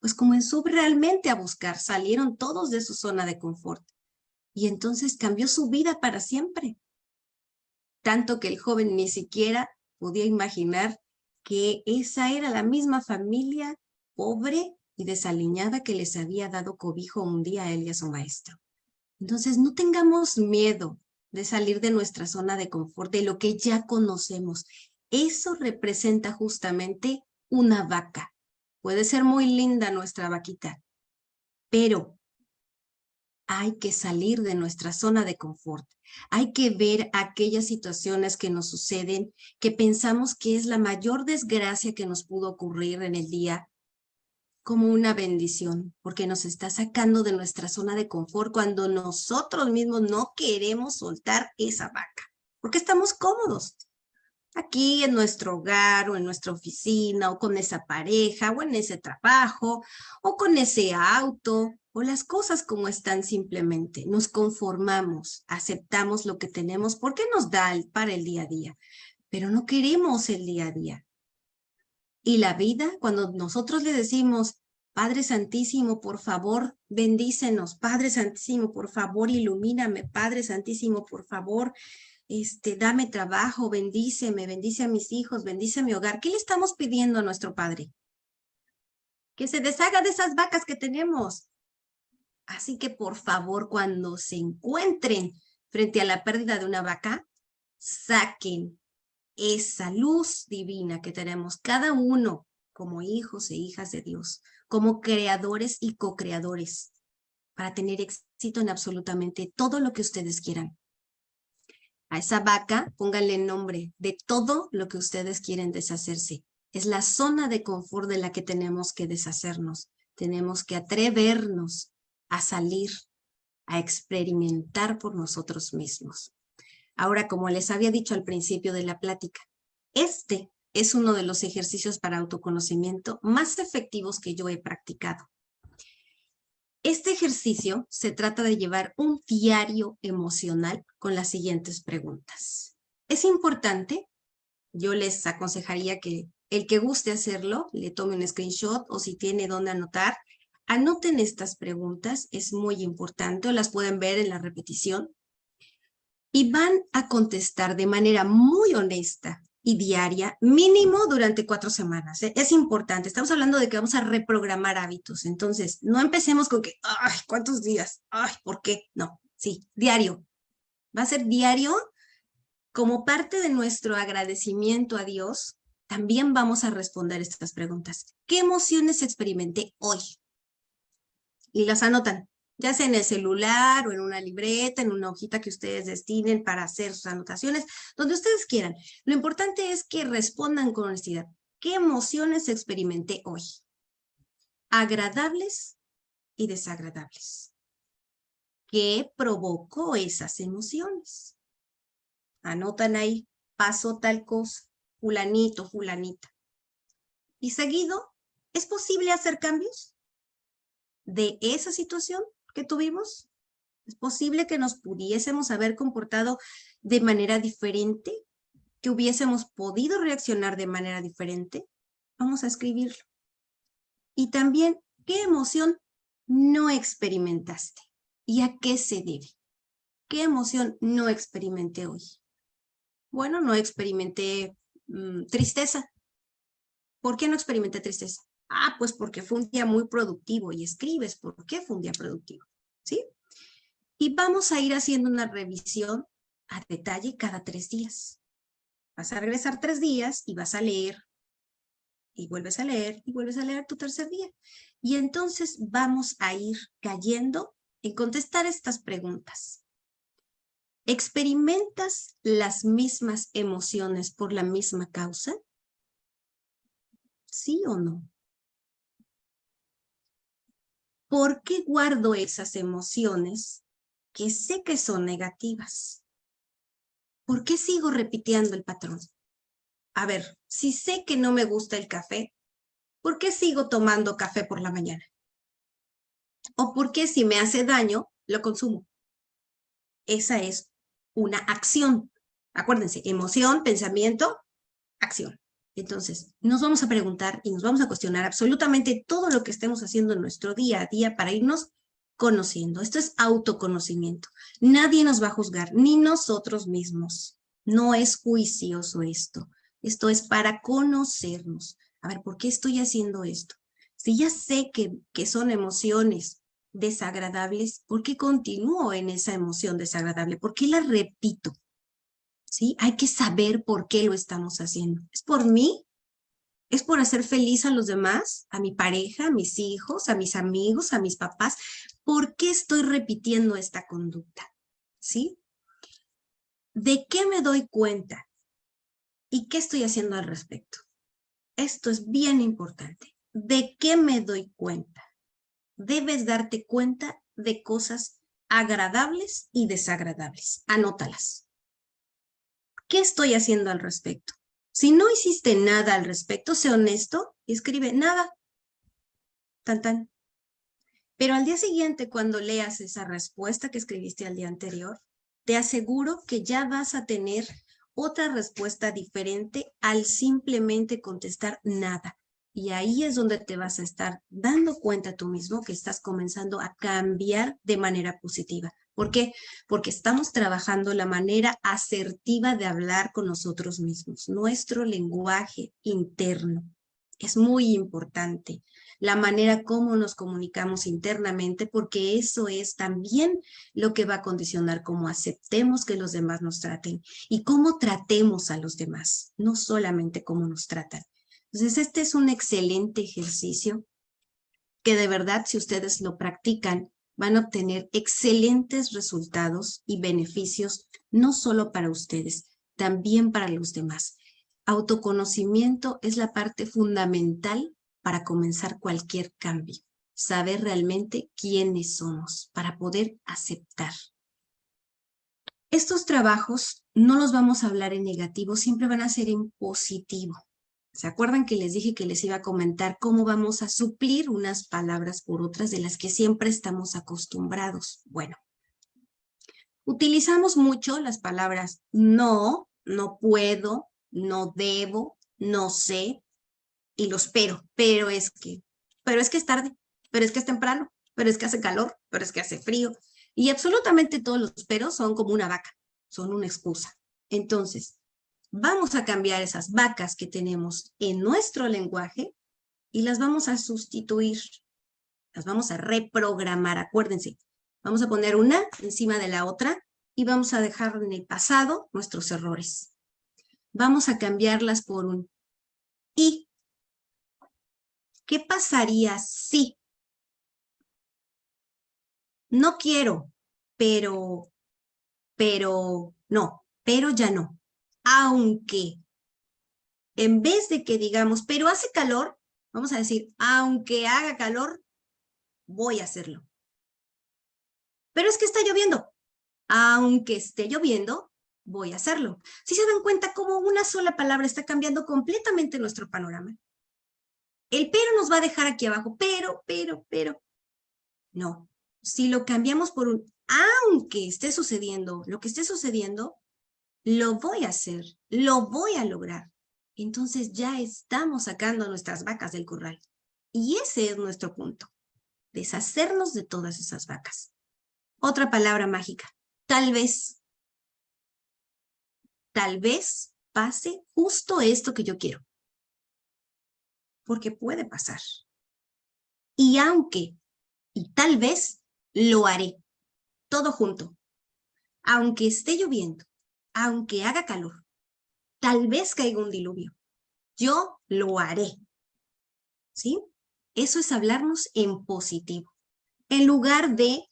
pues comenzó realmente a buscar, salieron todos de su zona de confort y entonces cambió su vida para siempre. Tanto que el joven ni siquiera podía imaginar que esa era la misma familia pobre y desaliñada que les había dado cobijo un día a él y a su maestro. Entonces no tengamos miedo de salir de nuestra zona de confort, de lo que ya conocemos. Eso representa justamente una vaca, Puede ser muy linda nuestra vaquita, pero hay que salir de nuestra zona de confort. Hay que ver aquellas situaciones que nos suceden, que pensamos que es la mayor desgracia que nos pudo ocurrir en el día, como una bendición, porque nos está sacando de nuestra zona de confort cuando nosotros mismos no queremos soltar esa vaca, porque estamos cómodos aquí en nuestro hogar o en nuestra oficina o con esa pareja o en ese trabajo o con ese auto o las cosas como están simplemente. Nos conformamos, aceptamos lo que tenemos porque nos da para el día a día, pero no queremos el día a día. Y la vida, cuando nosotros le decimos, Padre Santísimo, por favor, bendícenos. Padre Santísimo, por favor, ilumíname. Padre Santísimo, por favor, este, dame trabajo, bendíceme, bendice a mis hijos, bendice a mi hogar. ¿Qué le estamos pidiendo a nuestro Padre? Que se deshaga de esas vacas que tenemos. Así que por favor, cuando se encuentren frente a la pérdida de una vaca, saquen esa luz divina que tenemos cada uno como hijos e hijas de Dios, como creadores y co-creadores, para tener éxito en absolutamente todo lo que ustedes quieran. A esa vaca pónganle nombre de todo lo que ustedes quieren deshacerse. Es la zona de confort de la que tenemos que deshacernos. Tenemos que atrevernos a salir, a experimentar por nosotros mismos. Ahora, como les había dicho al principio de la plática, este es uno de los ejercicios para autoconocimiento más efectivos que yo he practicado. Este ejercicio se trata de llevar un diario emocional con las siguientes preguntas. Es importante, yo les aconsejaría que el que guste hacerlo, le tome un screenshot o si tiene dónde anotar, Anoten estas preguntas, es muy importante, las pueden ver en la repetición. Y van a contestar de manera muy honesta y diaria, mínimo durante cuatro semanas. ¿eh? Es importante, estamos hablando de que vamos a reprogramar hábitos. Entonces, no empecemos con que, ay, ¿cuántos días? Ay, ¿por qué? No, sí, diario. Va a ser diario como parte de nuestro agradecimiento a Dios, también vamos a responder estas preguntas. ¿Qué emociones experimenté hoy? Y las anotan, ya sea en el celular o en una libreta, en una hojita que ustedes destinen para hacer sus anotaciones, donde ustedes quieran. Lo importante es que respondan con honestidad. ¿Qué emociones experimenté hoy? Agradables y desagradables. ¿Qué provocó esas emociones? Anotan ahí, pasó tal cosa, fulanito, fulanita. Y seguido, ¿es posible hacer cambios de esa situación que tuvimos? ¿Es posible que nos pudiésemos haber comportado de manera diferente? ¿Que hubiésemos podido reaccionar de manera diferente? Vamos a escribirlo. Y también, ¿qué emoción no experimentaste? ¿Y a qué se debe? ¿Qué emoción no experimenté hoy? Bueno, no experimenté mm, tristeza. ¿Por qué no experimenté tristeza? Ah, pues porque fue un día muy productivo y escribes por qué fue un día productivo, ¿sí? Y vamos a ir haciendo una revisión a detalle cada tres días. Vas a regresar tres días y vas a leer, y vuelves a leer, y vuelves a leer tu tercer día. Y entonces vamos a ir cayendo en contestar estas preguntas. ¿Experimentas las mismas emociones por la misma causa? ¿Sí o no? ¿Por qué guardo esas emociones que sé que son negativas? ¿Por qué sigo repitiendo el patrón? A ver, si sé que no me gusta el café, ¿por qué sigo tomando café por la mañana? ¿O por qué si me hace daño, lo consumo? Esa es una acción. Acuérdense, emoción, pensamiento, acción. Entonces, nos vamos a preguntar y nos vamos a cuestionar absolutamente todo lo que estemos haciendo en nuestro día a día para irnos conociendo. Esto es autoconocimiento. Nadie nos va a juzgar, ni nosotros mismos. No es juicioso esto. Esto es para conocernos. A ver, ¿por qué estoy haciendo esto? Si ya sé que, que son emociones desagradables, ¿por qué continúo en esa emoción desagradable? ¿Por qué la repito? ¿Sí? Hay que saber por qué lo estamos haciendo. ¿Es por mí? ¿Es por hacer feliz a los demás? ¿A mi pareja, a mis hijos, a mis amigos, a mis papás? ¿Por qué estoy repitiendo esta conducta? ¿Sí? ¿De qué me doy cuenta? ¿Y qué estoy haciendo al respecto? Esto es bien importante. ¿De qué me doy cuenta? debes darte cuenta de cosas agradables y desagradables. Anótalas. ¿Qué estoy haciendo al respecto? Si no hiciste nada al respecto, sé honesto y escribe nada. Tan tan. Pero al día siguiente, cuando leas esa respuesta que escribiste al día anterior, te aseguro que ya vas a tener otra respuesta diferente al simplemente contestar nada. Y ahí es donde te vas a estar dando cuenta tú mismo que estás comenzando a cambiar de manera positiva. ¿Por qué? Porque estamos trabajando la manera asertiva de hablar con nosotros mismos, nuestro lenguaje interno. Es muy importante la manera como nos comunicamos internamente, porque eso es también lo que va a condicionar cómo aceptemos que los demás nos traten y cómo tratemos a los demás, no solamente cómo nos tratan. Entonces, este es un excelente ejercicio que de verdad, si ustedes lo practican, van a obtener excelentes resultados y beneficios, no solo para ustedes, también para los demás. Autoconocimiento es la parte fundamental para comenzar cualquier cambio. Saber realmente quiénes somos para poder aceptar. Estos trabajos no los vamos a hablar en negativo, siempre van a ser en positivo. ¿Se acuerdan que les dije que les iba a comentar cómo vamos a suplir unas palabras por otras de las que siempre estamos acostumbrados? Bueno, utilizamos mucho las palabras no, no puedo, no debo, no sé y los pero, pero es que, pero es que es tarde, pero es que es temprano, pero es que hace calor, pero es que hace frío. Y absolutamente todos los peros son como una vaca, son una excusa. Entonces, vamos a cambiar esas vacas que tenemos en nuestro lenguaje y las vamos a sustituir, las vamos a reprogramar, acuérdense. Vamos a poner una encima de la otra y vamos a dejar en el pasado nuestros errores. Vamos a cambiarlas por un y. ¿Qué pasaría si? No quiero, pero, pero, no, pero ya no. Aunque, en vez de que digamos, pero hace calor, vamos a decir, aunque haga calor, voy a hacerlo. Pero es que está lloviendo. Aunque esté lloviendo, voy a hacerlo. Si se dan cuenta cómo una sola palabra está cambiando completamente nuestro panorama. El pero nos va a dejar aquí abajo, pero, pero, pero. No, si lo cambiamos por un aunque esté sucediendo, lo que esté sucediendo, lo voy a hacer, lo voy a lograr. Entonces ya estamos sacando nuestras vacas del corral. Y ese es nuestro punto, deshacernos de todas esas vacas. Otra palabra mágica, tal vez. Tal vez pase justo esto que yo quiero. Porque puede pasar. Y aunque, y tal vez, lo haré. Todo junto. Aunque esté lloviendo, aunque haga calor, tal vez caiga un diluvio. Yo lo haré. ¿Sí? Eso es hablarnos en positivo. En lugar de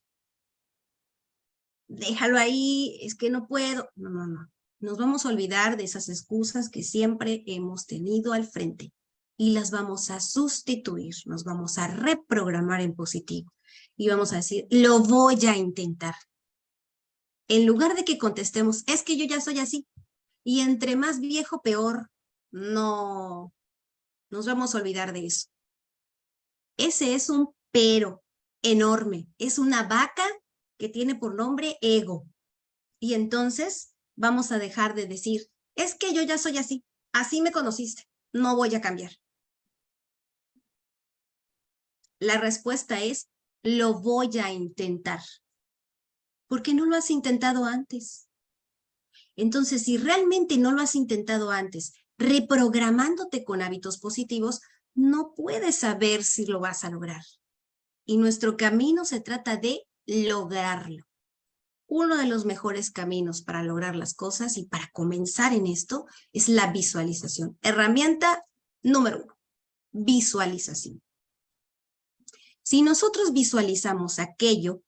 déjalo ahí, es que no puedo. No, no, no. Nos vamos a olvidar de esas excusas que siempre hemos tenido al frente y las vamos a sustituir, nos vamos a reprogramar en positivo y vamos a decir, lo voy a intentar. En lugar de que contestemos, es que yo ya soy así y entre más viejo, peor. No, nos vamos a olvidar de eso. Ese es un pero enorme, es una vaca que tiene por nombre ego. Y entonces vamos a dejar de decir, es que yo ya soy así, así me conociste, no voy a cambiar. La respuesta es, lo voy a intentar. ¿Por qué no lo has intentado antes? Entonces, si realmente no lo has intentado antes, reprogramándote con hábitos positivos, no puedes saber si lo vas a lograr. Y nuestro camino se trata de lograrlo. Uno de los mejores caminos para lograr las cosas y para comenzar en esto es la visualización. Herramienta número uno, visualización. Si nosotros visualizamos aquello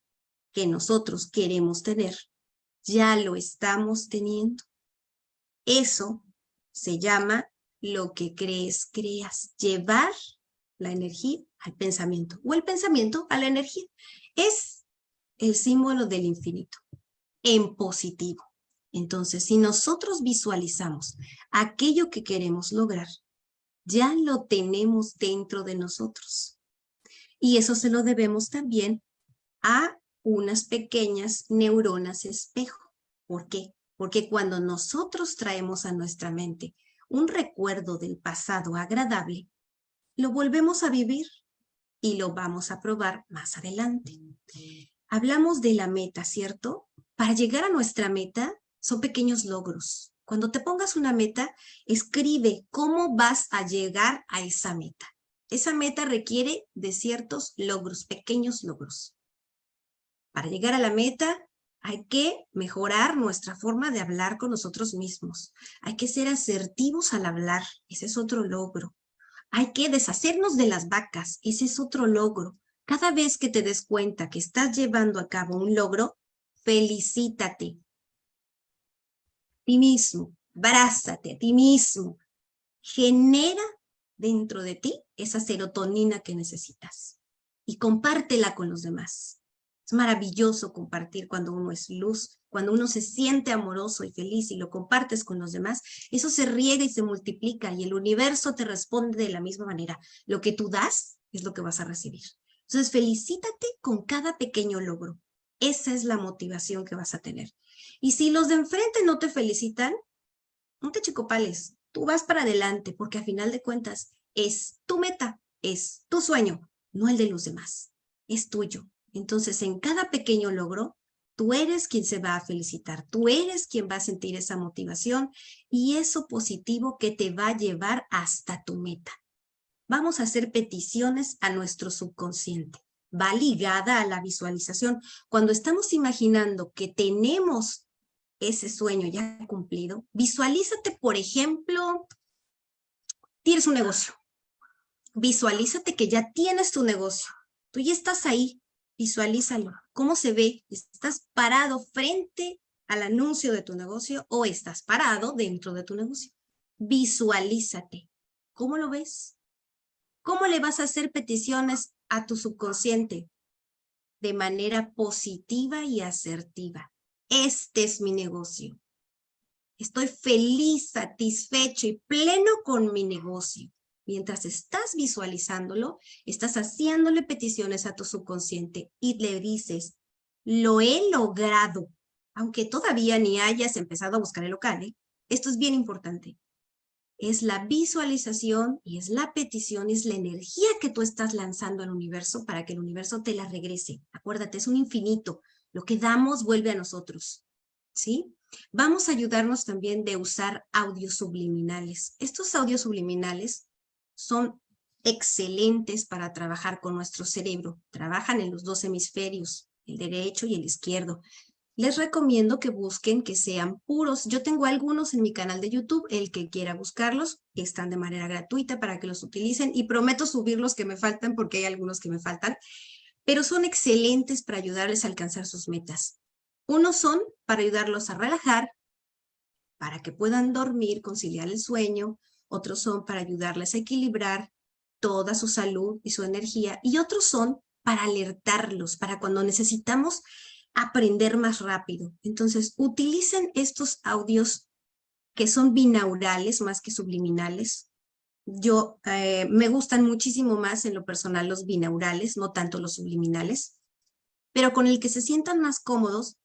que nosotros queremos tener, ya lo estamos teniendo. Eso se llama lo que crees, creas, llevar la energía al pensamiento o el pensamiento a la energía. Es el símbolo del infinito en positivo. Entonces, si nosotros visualizamos aquello que queremos lograr, ya lo tenemos dentro de nosotros. Y eso se lo debemos también a unas pequeñas neuronas espejo. ¿Por qué? Porque cuando nosotros traemos a nuestra mente un recuerdo del pasado agradable, lo volvemos a vivir y lo vamos a probar más adelante hablamos de la meta, ¿cierto? Para llegar a nuestra meta son pequeños logros. Cuando te pongas una meta, escribe cómo vas a llegar a esa meta. Esa meta requiere de ciertos logros, pequeños logros. Para llegar a la meta hay que mejorar nuestra forma de hablar con nosotros mismos. Hay que ser asertivos al hablar, ese es otro logro. Hay que deshacernos de las vacas, ese es otro logro. Cada vez que te des cuenta que estás llevando a cabo un logro, felicítate. A ti mismo, brázate a ti mismo. Genera dentro de ti esa serotonina que necesitas y compártela con los demás. Es maravilloso compartir cuando uno es luz, cuando uno se siente amoroso y feliz y lo compartes con los demás, eso se riega y se multiplica y el universo te responde de la misma manera. Lo que tú das es lo que vas a recibir. Entonces, felicítate con cada pequeño logro. Esa es la motivación que vas a tener. Y si los de enfrente no te felicitan, no te chicopales. Tú vas para adelante porque a final de cuentas es tu meta, es tu sueño. no el de los demás, es tuyo. Entonces, en cada pequeño logro, tú eres quien se va a felicitar, tú eres quien va a sentir esa motivación y eso positivo que te va a llevar hasta tu meta. Vamos a hacer peticiones a nuestro subconsciente. Va ligada a la visualización. Cuando estamos imaginando que tenemos ese sueño ya cumplido, visualízate, por ejemplo, tienes un negocio. Visualízate que ya tienes tu negocio. Tú ya estás ahí. Visualízalo. ¿Cómo se ve? ¿Estás parado frente al anuncio de tu negocio o estás parado dentro de tu negocio? Visualízate. ¿Cómo lo ves? ¿Cómo le vas a hacer peticiones a tu subconsciente? De manera positiva y asertiva. Este es mi negocio. Estoy feliz, satisfecho y pleno con mi negocio. Mientras estás visualizándolo, estás haciéndole peticiones a tu subconsciente y le dices, lo he logrado. Aunque todavía ni hayas empezado a buscar el local, ¿eh? esto es bien importante. Es la visualización y es la petición, es la energía que tú estás lanzando al universo para que el universo te la regrese. Acuérdate, es un infinito. Lo que damos vuelve a nosotros. ¿Sí? Vamos a ayudarnos también de usar audios subliminales. Estos audios subliminales son excelentes para trabajar con nuestro cerebro. Trabajan en los dos hemisferios, el derecho y el izquierdo. Les recomiendo que busquen que sean puros. Yo tengo algunos en mi canal de YouTube, el que quiera buscarlos, están de manera gratuita para que los utilicen y prometo subir los que me faltan porque hay algunos que me faltan, pero son excelentes para ayudarles a alcanzar sus metas. Unos son para ayudarlos a relajar, para que puedan dormir, conciliar el sueño. Otros son para ayudarles a equilibrar toda su salud y su energía. Y otros son para alertarlos, para cuando necesitamos aprender más rápido. Entonces, utilicen estos audios que son binaurales más que subliminales. Yo eh, me gustan muchísimo más en lo personal los binaurales, no tanto los subliminales, pero con el que se sientan más cómodos,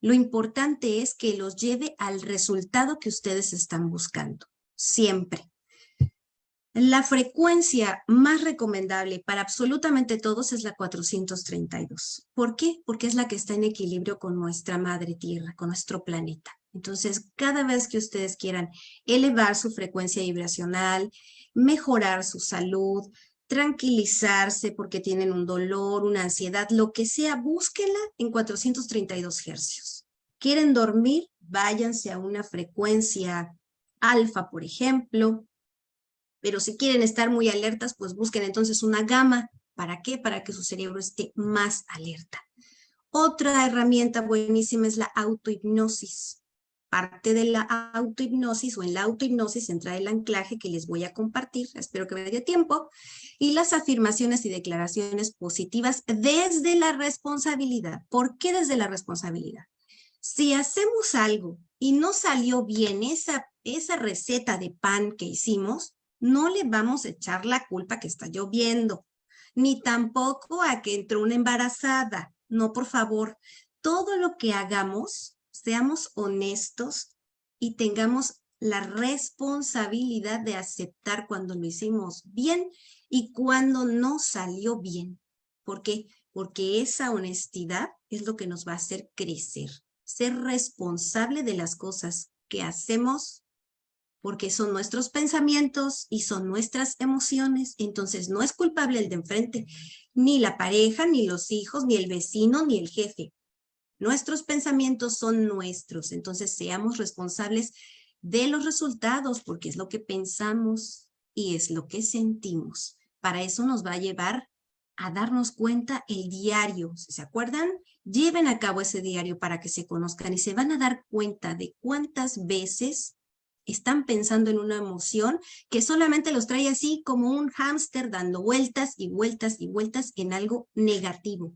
lo importante es que los lleve al resultado que ustedes están buscando, siempre. La frecuencia más recomendable para absolutamente todos es la 432. ¿Por qué? Porque es la que está en equilibrio con nuestra madre tierra, con nuestro planeta. Entonces, cada vez que ustedes quieran elevar su frecuencia vibracional, mejorar su salud, tranquilizarse porque tienen un dolor, una ansiedad, lo que sea, búsquenla en 432 hercios. ¿Quieren dormir? Váyanse a una frecuencia alfa, por ejemplo. Pero si quieren estar muy alertas, pues busquen entonces una gama. ¿Para qué? Para que su cerebro esté más alerta. Otra herramienta buenísima es la autohipnosis parte de la autohipnosis o en la autohipnosis entra el anclaje que les voy a compartir, espero que me dé tiempo, y las afirmaciones y declaraciones positivas desde la responsabilidad. ¿Por qué desde la responsabilidad? Si hacemos algo y no salió bien esa, esa receta de pan que hicimos, no le vamos a echar la culpa que está lloviendo, ni tampoco a que entró una embarazada. No, por favor, todo lo que hagamos seamos honestos y tengamos la responsabilidad de aceptar cuando lo hicimos bien y cuando no salió bien. ¿Por qué? Porque esa honestidad es lo que nos va a hacer crecer, ser responsable de las cosas que hacemos porque son nuestros pensamientos y son nuestras emociones, entonces no es culpable el de enfrente, ni la pareja, ni los hijos, ni el vecino, ni el jefe. Nuestros pensamientos son nuestros, entonces seamos responsables de los resultados, porque es lo que pensamos y es lo que sentimos. Para eso nos va a llevar a darnos cuenta el diario. Si se acuerdan, lleven a cabo ese diario para que se conozcan y se van a dar cuenta de cuántas veces están pensando en una emoción que solamente los trae así como un hámster dando vueltas y vueltas y vueltas en algo negativo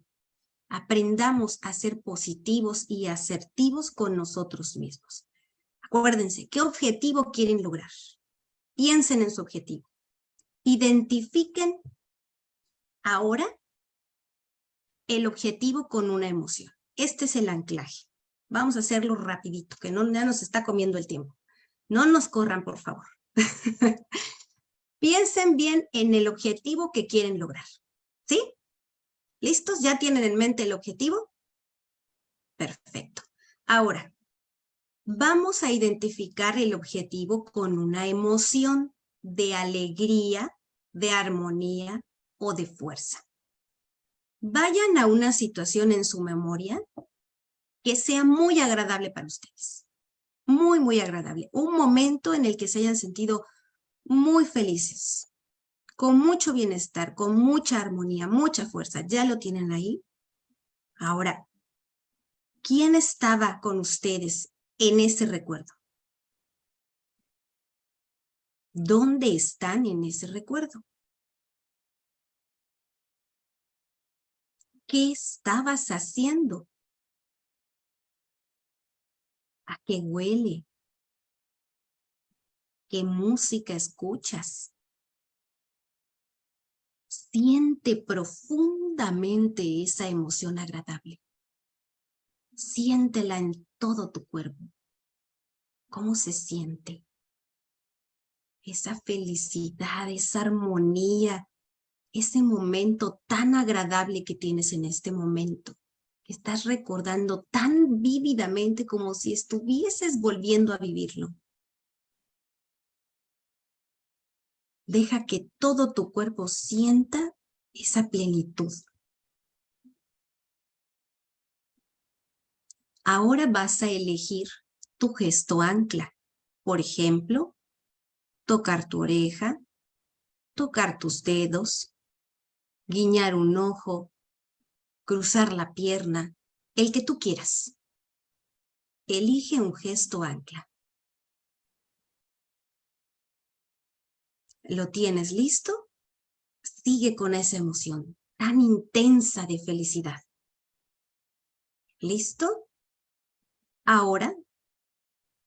aprendamos a ser positivos y asertivos con nosotros mismos. Acuérdense, ¿qué objetivo quieren lograr? Piensen en su objetivo. Identifiquen ahora el objetivo con una emoción. Este es el anclaje. Vamos a hacerlo rapidito, que no, ya nos está comiendo el tiempo. No nos corran, por favor. Piensen bien en el objetivo que quieren lograr. ¿Sí? ¿Listos? ¿Ya tienen en mente el objetivo? Perfecto. Ahora, vamos a identificar el objetivo con una emoción de alegría, de armonía o de fuerza. Vayan a una situación en su memoria que sea muy agradable para ustedes. Muy, muy agradable. Un momento en el que se hayan sentido muy felices, con mucho bienestar, con mucha armonía, mucha fuerza. ¿Ya lo tienen ahí? Ahora, ¿quién estaba con ustedes en ese recuerdo? ¿Dónde están en ese recuerdo? ¿Qué estabas haciendo? ¿A qué huele? ¿Qué música escuchas? Siente profundamente esa emoción agradable. Siéntela en todo tu cuerpo. ¿Cómo se siente? Esa felicidad, esa armonía, ese momento tan agradable que tienes en este momento, estás recordando tan vívidamente como si estuvieses volviendo a vivirlo. Deja que todo tu cuerpo sienta esa plenitud. Ahora vas a elegir tu gesto ancla. Por ejemplo, tocar tu oreja, tocar tus dedos, guiñar un ojo, cruzar la pierna, el que tú quieras. Elige un gesto ancla. ¿Lo tienes listo? Sigue con esa emoción tan intensa de felicidad. ¿Listo? Ahora,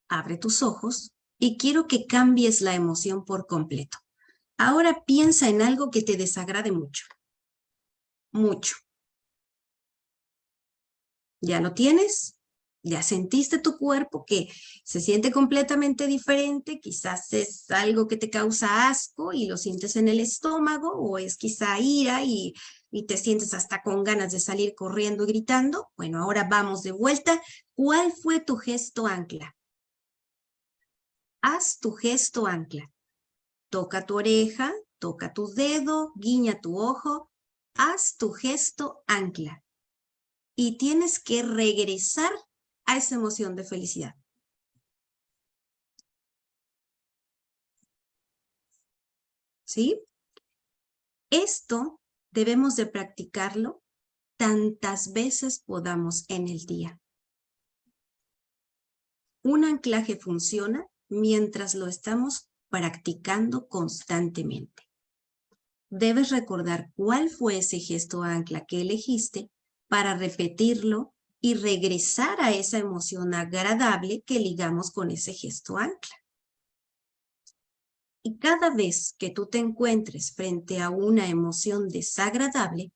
abre tus ojos y quiero que cambies la emoción por completo. Ahora piensa en algo que te desagrade mucho. Mucho. ¿Ya lo tienes? ya sentiste tu cuerpo que se siente completamente diferente, quizás es algo que te causa asco y lo sientes en el estómago, o es quizá ira y, y te sientes hasta con ganas de salir corriendo y gritando. Bueno, ahora vamos de vuelta. ¿Cuál fue tu gesto ancla? Haz tu gesto ancla. Toca tu oreja, toca tu dedo, guiña tu ojo. Haz tu gesto ancla. Y tienes que regresar a esa emoción de felicidad. ¿Sí? Esto debemos de practicarlo tantas veces podamos en el día. Un anclaje funciona mientras lo estamos practicando constantemente. Debes recordar cuál fue ese gesto ancla que elegiste para repetirlo y regresar a esa emoción agradable que ligamos con ese gesto ancla. Y cada vez que tú te encuentres frente a una emoción desagradable,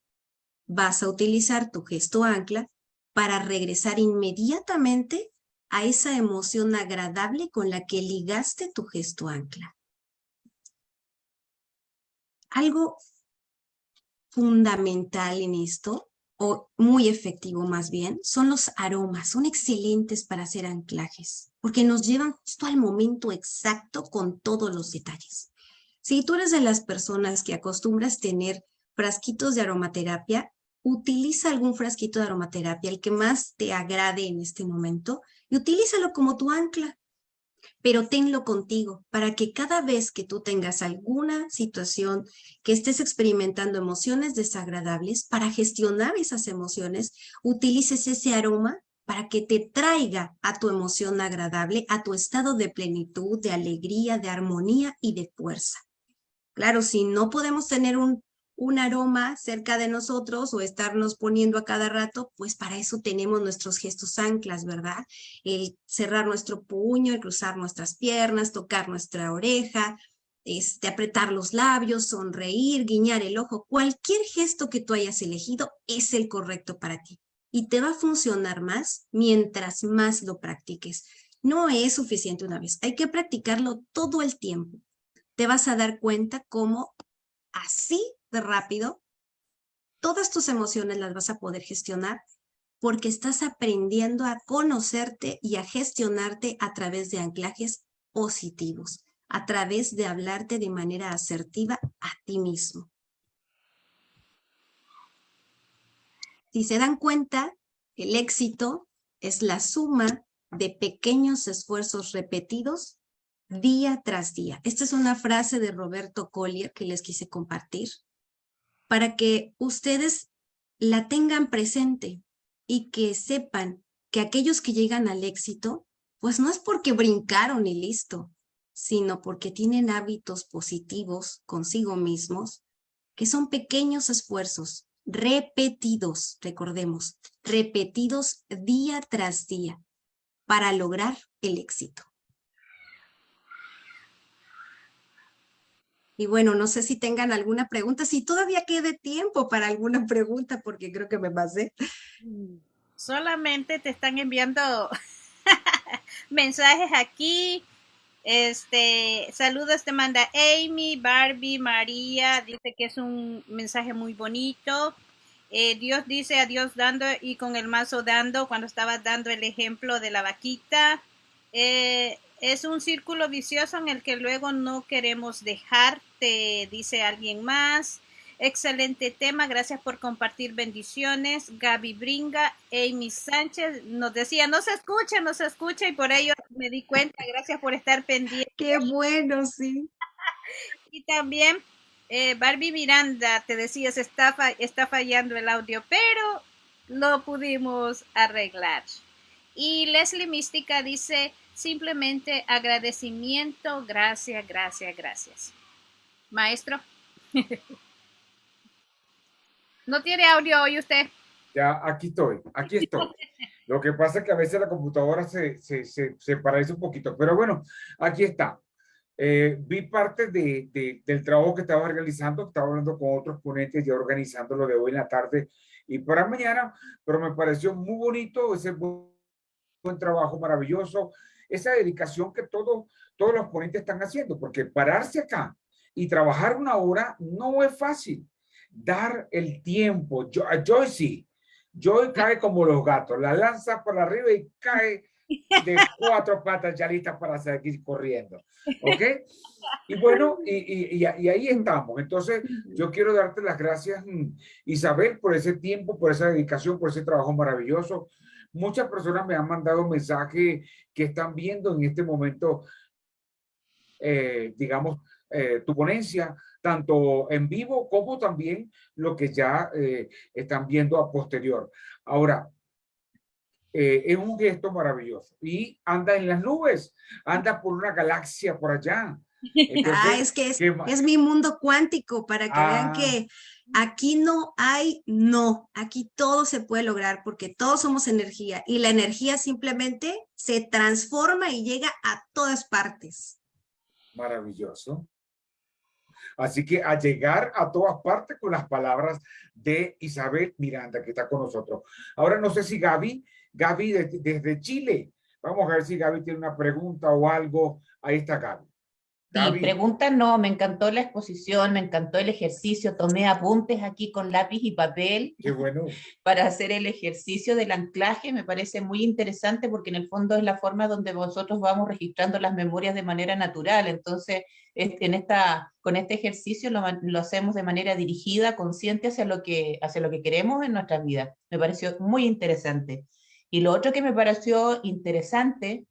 vas a utilizar tu gesto ancla para regresar inmediatamente a esa emoción agradable con la que ligaste tu gesto ancla. Algo fundamental en esto o muy efectivo más bien, son los aromas. Son excelentes para hacer anclajes, porque nos llevan justo al momento exacto con todos los detalles. Si tú eres de las personas que acostumbras tener frasquitos de aromaterapia, utiliza algún frasquito de aromaterapia, el que más te agrade en este momento, y utilízalo como tu ancla pero tenlo contigo para que cada vez que tú tengas alguna situación que estés experimentando emociones desagradables, para gestionar esas emociones, utilices ese aroma para que te traiga a tu emoción agradable, a tu estado de plenitud, de alegría, de armonía y de fuerza. Claro, si no podemos tener un un aroma cerca de nosotros o estarnos poniendo a cada rato, pues para eso tenemos nuestros gestos anclas, ¿verdad? El cerrar nuestro puño, el cruzar nuestras piernas, tocar nuestra oreja, este, apretar los labios, sonreír, guiñar el ojo, cualquier gesto que tú hayas elegido es el correcto para ti. Y te va a funcionar más mientras más lo practiques. No es suficiente una vez, hay que practicarlo todo el tiempo. Te vas a dar cuenta cómo así rápido todas tus emociones las vas a poder gestionar porque estás aprendiendo a conocerte y a gestionarte a través de anclajes positivos, a través de hablarte de manera asertiva a ti mismo. Si se dan cuenta, el éxito es la suma de pequeños esfuerzos repetidos día tras día. Esta es una frase de Roberto Collier que les quise compartir para que ustedes la tengan presente y que sepan que aquellos que llegan al éxito, pues no es porque brincaron y listo, sino porque tienen hábitos positivos consigo mismos, que son pequeños esfuerzos repetidos, recordemos, repetidos día tras día para lograr el éxito. Y bueno, no sé si tengan alguna pregunta, si todavía quede tiempo para alguna pregunta, porque creo que me pasé. Solamente te están enviando mensajes aquí. Este, saludos te manda Amy, Barbie, María, dice que es un mensaje muy bonito. Eh, Dios dice a Dios dando y con el mazo dando cuando estaba dando el ejemplo de la vaquita. Eh, es un círculo vicioso en el que luego no queremos dejarte, dice alguien más. Excelente tema, gracias por compartir bendiciones. Gaby Bringa, Amy Sánchez nos decía, no se escucha, no se escucha y por ello me di cuenta, gracias por estar pendiente. Qué bueno, sí. y también eh, Barbie Miranda, te decías, está, está fallando el audio, pero lo pudimos arreglar. Y Leslie Mística dice, simplemente agradecimiento, gracias, gracias, gracias. Maestro. ¿No tiene audio hoy usted? Ya, aquí estoy, aquí estoy. Lo que pasa es que a veces la computadora se, se, se, se paraliza un poquito, pero bueno, aquí está. Eh, vi parte de, del trabajo que estaba realizando, estaba hablando con otros ponentes ya organizando lo de hoy en la tarde y para mañana, pero me pareció muy bonito ese buen, trabajo maravilloso, esa dedicación que todos todos los ponentes están haciendo, porque pararse acá y trabajar una hora no es fácil. Dar el tiempo, yo, Joy sí, Joy cae como los gatos, la lanza por arriba y cae de cuatro patas ya listas para seguir corriendo. ¿Ok? Y bueno, y, y, ahí estamos. Entonces, yo quiero darte las gracias, mm, Isabel, por ese tiempo, por esa dedicación, por ese trabajo maravilloso. Muchas personas me han mandado mensajes que están viendo en este momento, eh, digamos, eh, tu ponencia, tanto en vivo como también lo que ya eh, están viendo a posterior. Ahora, eh, es un gesto maravilloso y anda en las nubes, anda por una galaxia por allá. ah, es que es, mi mundo cuántico para que vean ah. que aquí no hay no, aquí todo se puede lograr porque todos somos energía y la energía simplemente se transforma y llega a todas partes. Maravilloso. Así que a llegar a todas partes con las palabras de Isabel Miranda, que está con nosotros. Ahora no sé si Gaby Gaby desde Chile. Vamos a ver si Gaby tiene una pregunta o algo. Ahí está Gaby. Sí, pregunta no, me encantó la exposición, me encantó el ejercicio, tomé apuntes aquí con lápiz y papel Qué bueno. para hacer el ejercicio del anclaje, me parece muy interesante porque en el fondo es la forma donde vosotros vamos registrando las memorias de manera natural, entonces en esta, con este ejercicio lo, lo hacemos de manera dirigida, consciente hacia lo, que, hacia lo que queremos en nuestra vida, me pareció muy interesante. Y lo otro que me pareció interesante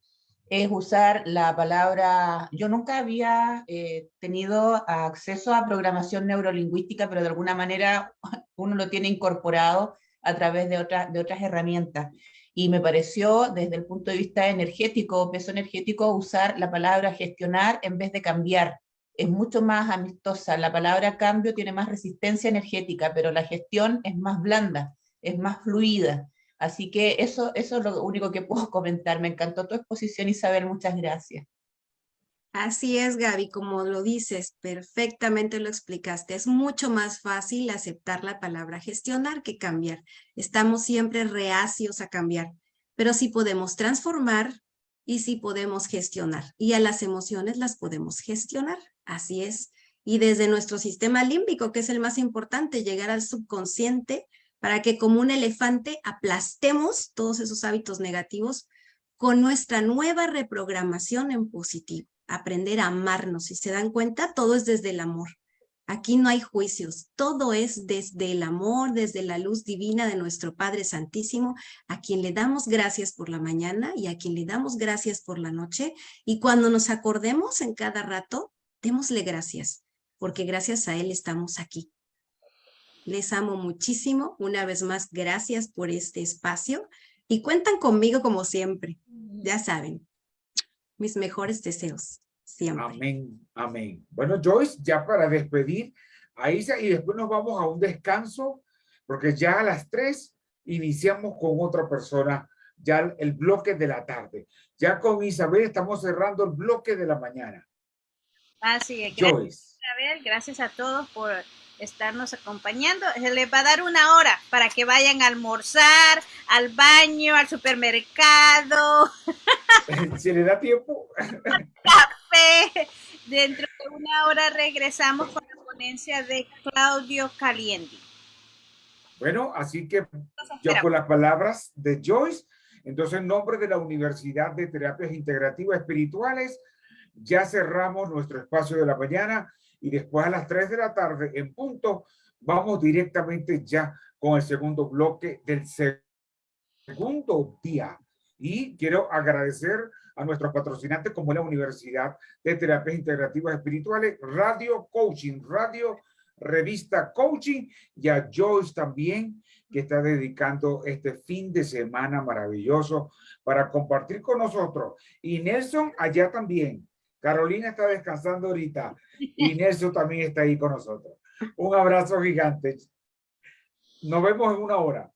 es usar la palabra, yo nunca había eh, tenido acceso a programación neurolingüística, pero de alguna manera uno lo tiene incorporado a través de, de otras herramientas. Y me pareció, desde el punto de vista energético, peso energético, usar la palabra gestionar en vez de cambiar. Es mucho más amistosa. La palabra cambio tiene más resistencia energética, pero la gestión es más blanda, es más fluida. Así que eso, eso es lo único que puedo comentar. Me encantó tu exposición, Isabel, muchas gracias. Así es, Gaby, como lo dices, perfectamente lo explicaste. Es mucho más fácil aceptar la palabra gestionar que cambiar. Estamos siempre reacios a cambiar, pero sí podemos transformar y sí podemos gestionar. Y a las emociones las podemos gestionar. Así es. y desde nuestro sistema límbico, que es el más importante, llegar al subconsciente para que como un elefante aplastemos todos esos hábitos negativos con nuestra nueva reprogramación en positivo, aprender a amarnos. Si se dan cuenta, todo es desde el amor. Aquí no hay juicios, todo es desde el amor, desde la luz divina de nuestro Padre Santísimo, a quien le damos gracias por la mañana y a quien le damos gracias por la noche. Y cuando nos acordemos en cada rato, démosle gracias, porque gracias a Él estamos aquí. Les amo muchísimo. Una vez más, gracias por este espacio y cuentan conmigo como siempre. Ya saben, mis mejores deseos. Amén, amén. Bueno, Joyce, ya para despedir a Isa y después nos vamos a un descanso, porque ya a las tres iniciamos con otra persona, ya el bloque de la tarde. Ya con Isabel estamos cerrando el bloque de la mañana. Así es. Gracias, Isabel, gracias a todos por estarnos acompañando. Se les va a dar una hora para que vayan a almorzar, al baño, al supermercado. ¿Se le da tiempo? Café. Dentro de una hora regresamos con la ponencia de Claudio Calienti. Bueno, así que yo con las palabras de Joyce, entonces en nombre de la Universidad de Terapias Integrativas Espirituales, ya cerramos nuestro espacio de la mañana y después a las 3 de la tarde en punto vamos directamente ya con el segundo bloque del segundo día. Y quiero agradecer a nuestros patrocinantes como la Universidad de Terapias Integrativas Espirituales, Radio Coaching, Radio Revista Coaching y a Joyce también que está dedicando este fin de semana maravilloso para compartir con nosotros. Y Nelson allá también. Carolina está descansando ahorita y Nelson también está ahí con nosotros. Un abrazo gigante. Nos vemos en una hora.